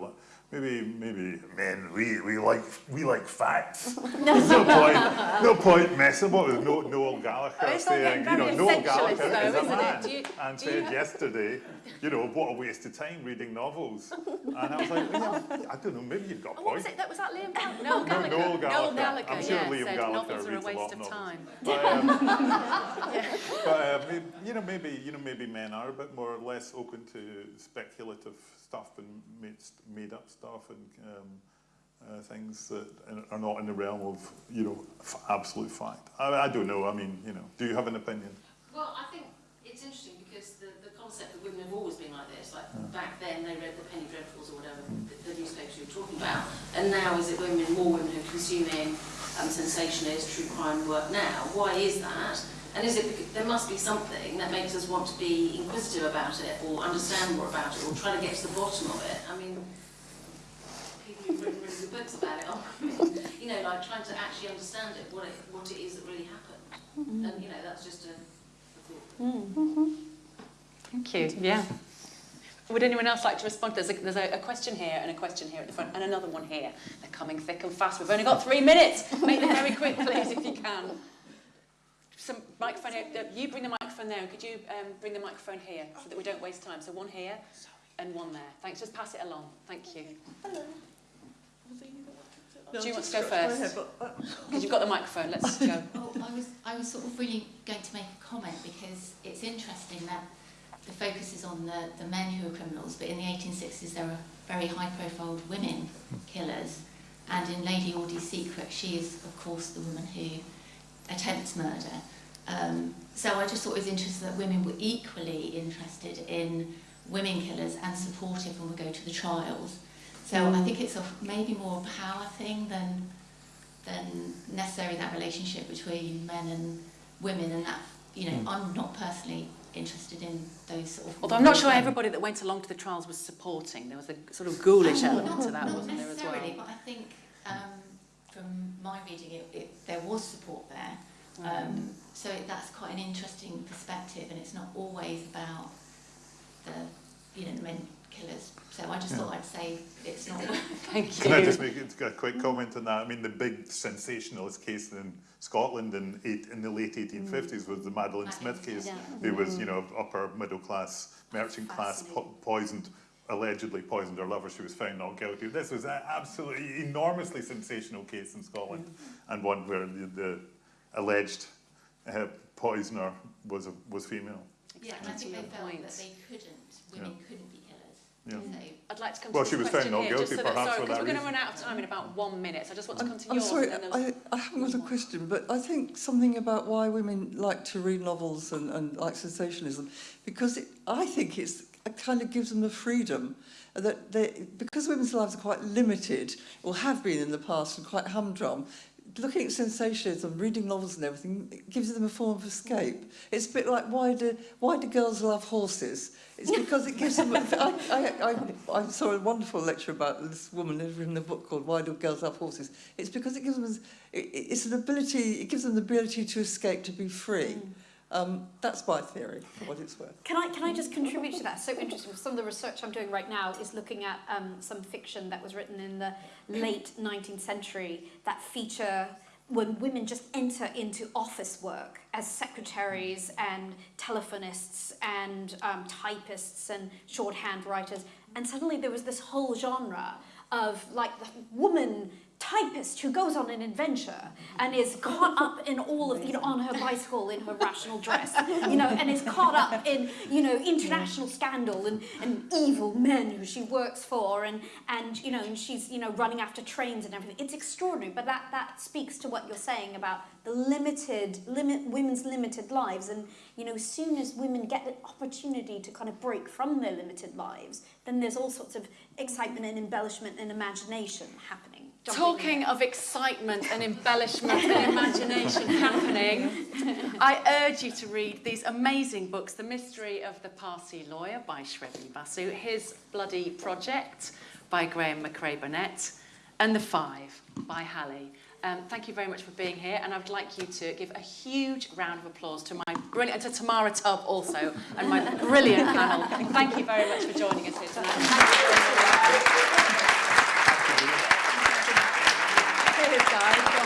maybe maybe men we, we like we like facts. There's no point no point messing about it. No Noel Gallagher Oh, saying you know Noel Gallagher though, is a man you- and said yesterday you know what a waste of time reading novels. And I was like yeah, I don't know maybe you've got Oh, what was it? That was that Liam Gallagher? Noel No, Gallagher. Noel Gallagher. Noel Gallagher, I'm sure yeah, Liam said Gallagher novels are a reads a lot waste of time. But, um, but maybe, you know, maybe you know, maybe men are a bit more or less open to speculative stuff and made, made up stuff and um, uh, things that are not in the realm of you know f- absolute fact. I, I don't know. I mean, you know, do you have an opinion? Well, I think it's interesting because the, the concept that women have always been like this, like back then they read the Penny Dreadfuls or whatever, the, the newspapers you were talking about, and now is it women, more women who are consuming um, sensationalist, true crime work now? Why is that? And is it because there must be something that makes us want to be inquisitive about it or understand more about it or try to get to the bottom of it? I mean, people who've written really good books about it are women, you know, like trying to actually understand it, what it, what it is that really happened. And, you know, that's just a, a thought. Thank you. Yeah. Would anyone else like to respond? There's, a, there's a, a question here and a question here at the front and another one here. They're coming thick and fast. We've only got three minutes. Make them very quick, please, if you can. Some microphone here. Uh, You bring the microphone there. Could you um, bring the microphone here so that we don't waste time? So one here and one there. Thanks. Just pass it along. Thank you. Do you want to go first? Because you've got the microphone. Let's go. Oh, I was, I was sort of really going to make a comment because it's interesting that the focus is on the, the men who are criminals, but in the 1860s there were very high-profile women killers, and in Lady Audley's Secret, she is, of course, the woman who attempts murder. Um, so I just thought it was interesting that women were equally interested in women killers and supportive when we go to the trials. So I think it's a, maybe more a power thing than than necessarily that relationship between men and women and that you know I'm not personally interested in those sort of Although I'm not sure everybody that went along to the trials was supporting. There was a sort of ghoulish Oh, element not, to that, wasn't there, as well? necessarily, but I think um, from my reading it, it there was support there Mm. um, so it, that's quite an interesting perspective and it's not always about the you know the men killers so I just Yeah. thought I'd say it's not Thank you. Can I just make a quick comment on that? I mean, the big sensationalist case in Scotland in, eight, in the late 1850s was the Madeleine Smith case, Yeah. who was, you know, upper middle class, merchant class, po- poisoned, allegedly poisoned her lover. She was found not guilty. This was an absolutely enormously sensational case in Scotland, and one where the, the alleged uh, poisoner was a, was female. yeah and I think they Excellent felt that they couldn't women couldn't be killers Yeah. So I'd like to come well, to she was saying not guilty, so that, perhaps, sorry, for that we're going to run out of time in about one minute, so I just want to come to I'm yours. Sorry, I, I haven't got a question, but I think something about why women like to read novels and, and like sensationalism, because it, I think it's, it kind of gives them the freedom that they, because women's lives are quite limited, or have been in the past and quite humdrum, looking at sensationalism, reading novels and everything, gives them a form of escape. It's a bit like why do why do girls love horses? It's because it gives them. I, I, I, I saw a wonderful lecture about this woman who's written a book called Why Do Girls Love Horses? It's because it gives them. It, it's an ability. It gives them the ability to escape, to be free. Mm. Um, that's my theory, for what it's worth. Can I, can I just contribute to that? So interesting. Some of the research I'm doing right now is looking at um, some fiction that was written in the late 19th century that feature when women just enter into office work as secretaries and telephonists and um, typists and shorthand writers. And suddenly there was this whole genre of like the woman typist who goes on an adventure and is caught up in all of, you know, on her bicycle in her rational dress, you know, and is caught up in, you know, international scandal and, and evil men who she works for and, and, you know, and she's, you know, running after trains and everything. It's extraordinary, but that, that speaks to what you're saying about the limited, limit, women's limited lives. And, you know, as soon as women get the opportunity to kind of break from their limited lives, then there's all sorts of excitement and embellishment and imagination happening. Talking of excitement and embellishment and imagination happening, I urge you to read these amazing books The Mystery of the Parsi Lawyer by Shrabani Basu, His Bloody Project by Graeme Macrae Burnet, and The Five by Hallie. Um, thank you very much for being here, and I would like you to give a huge round of applause to my brilliant, and to Tamara Tubb also, and my brilliant panel. Thank you very much for joining us here tonight. tarde.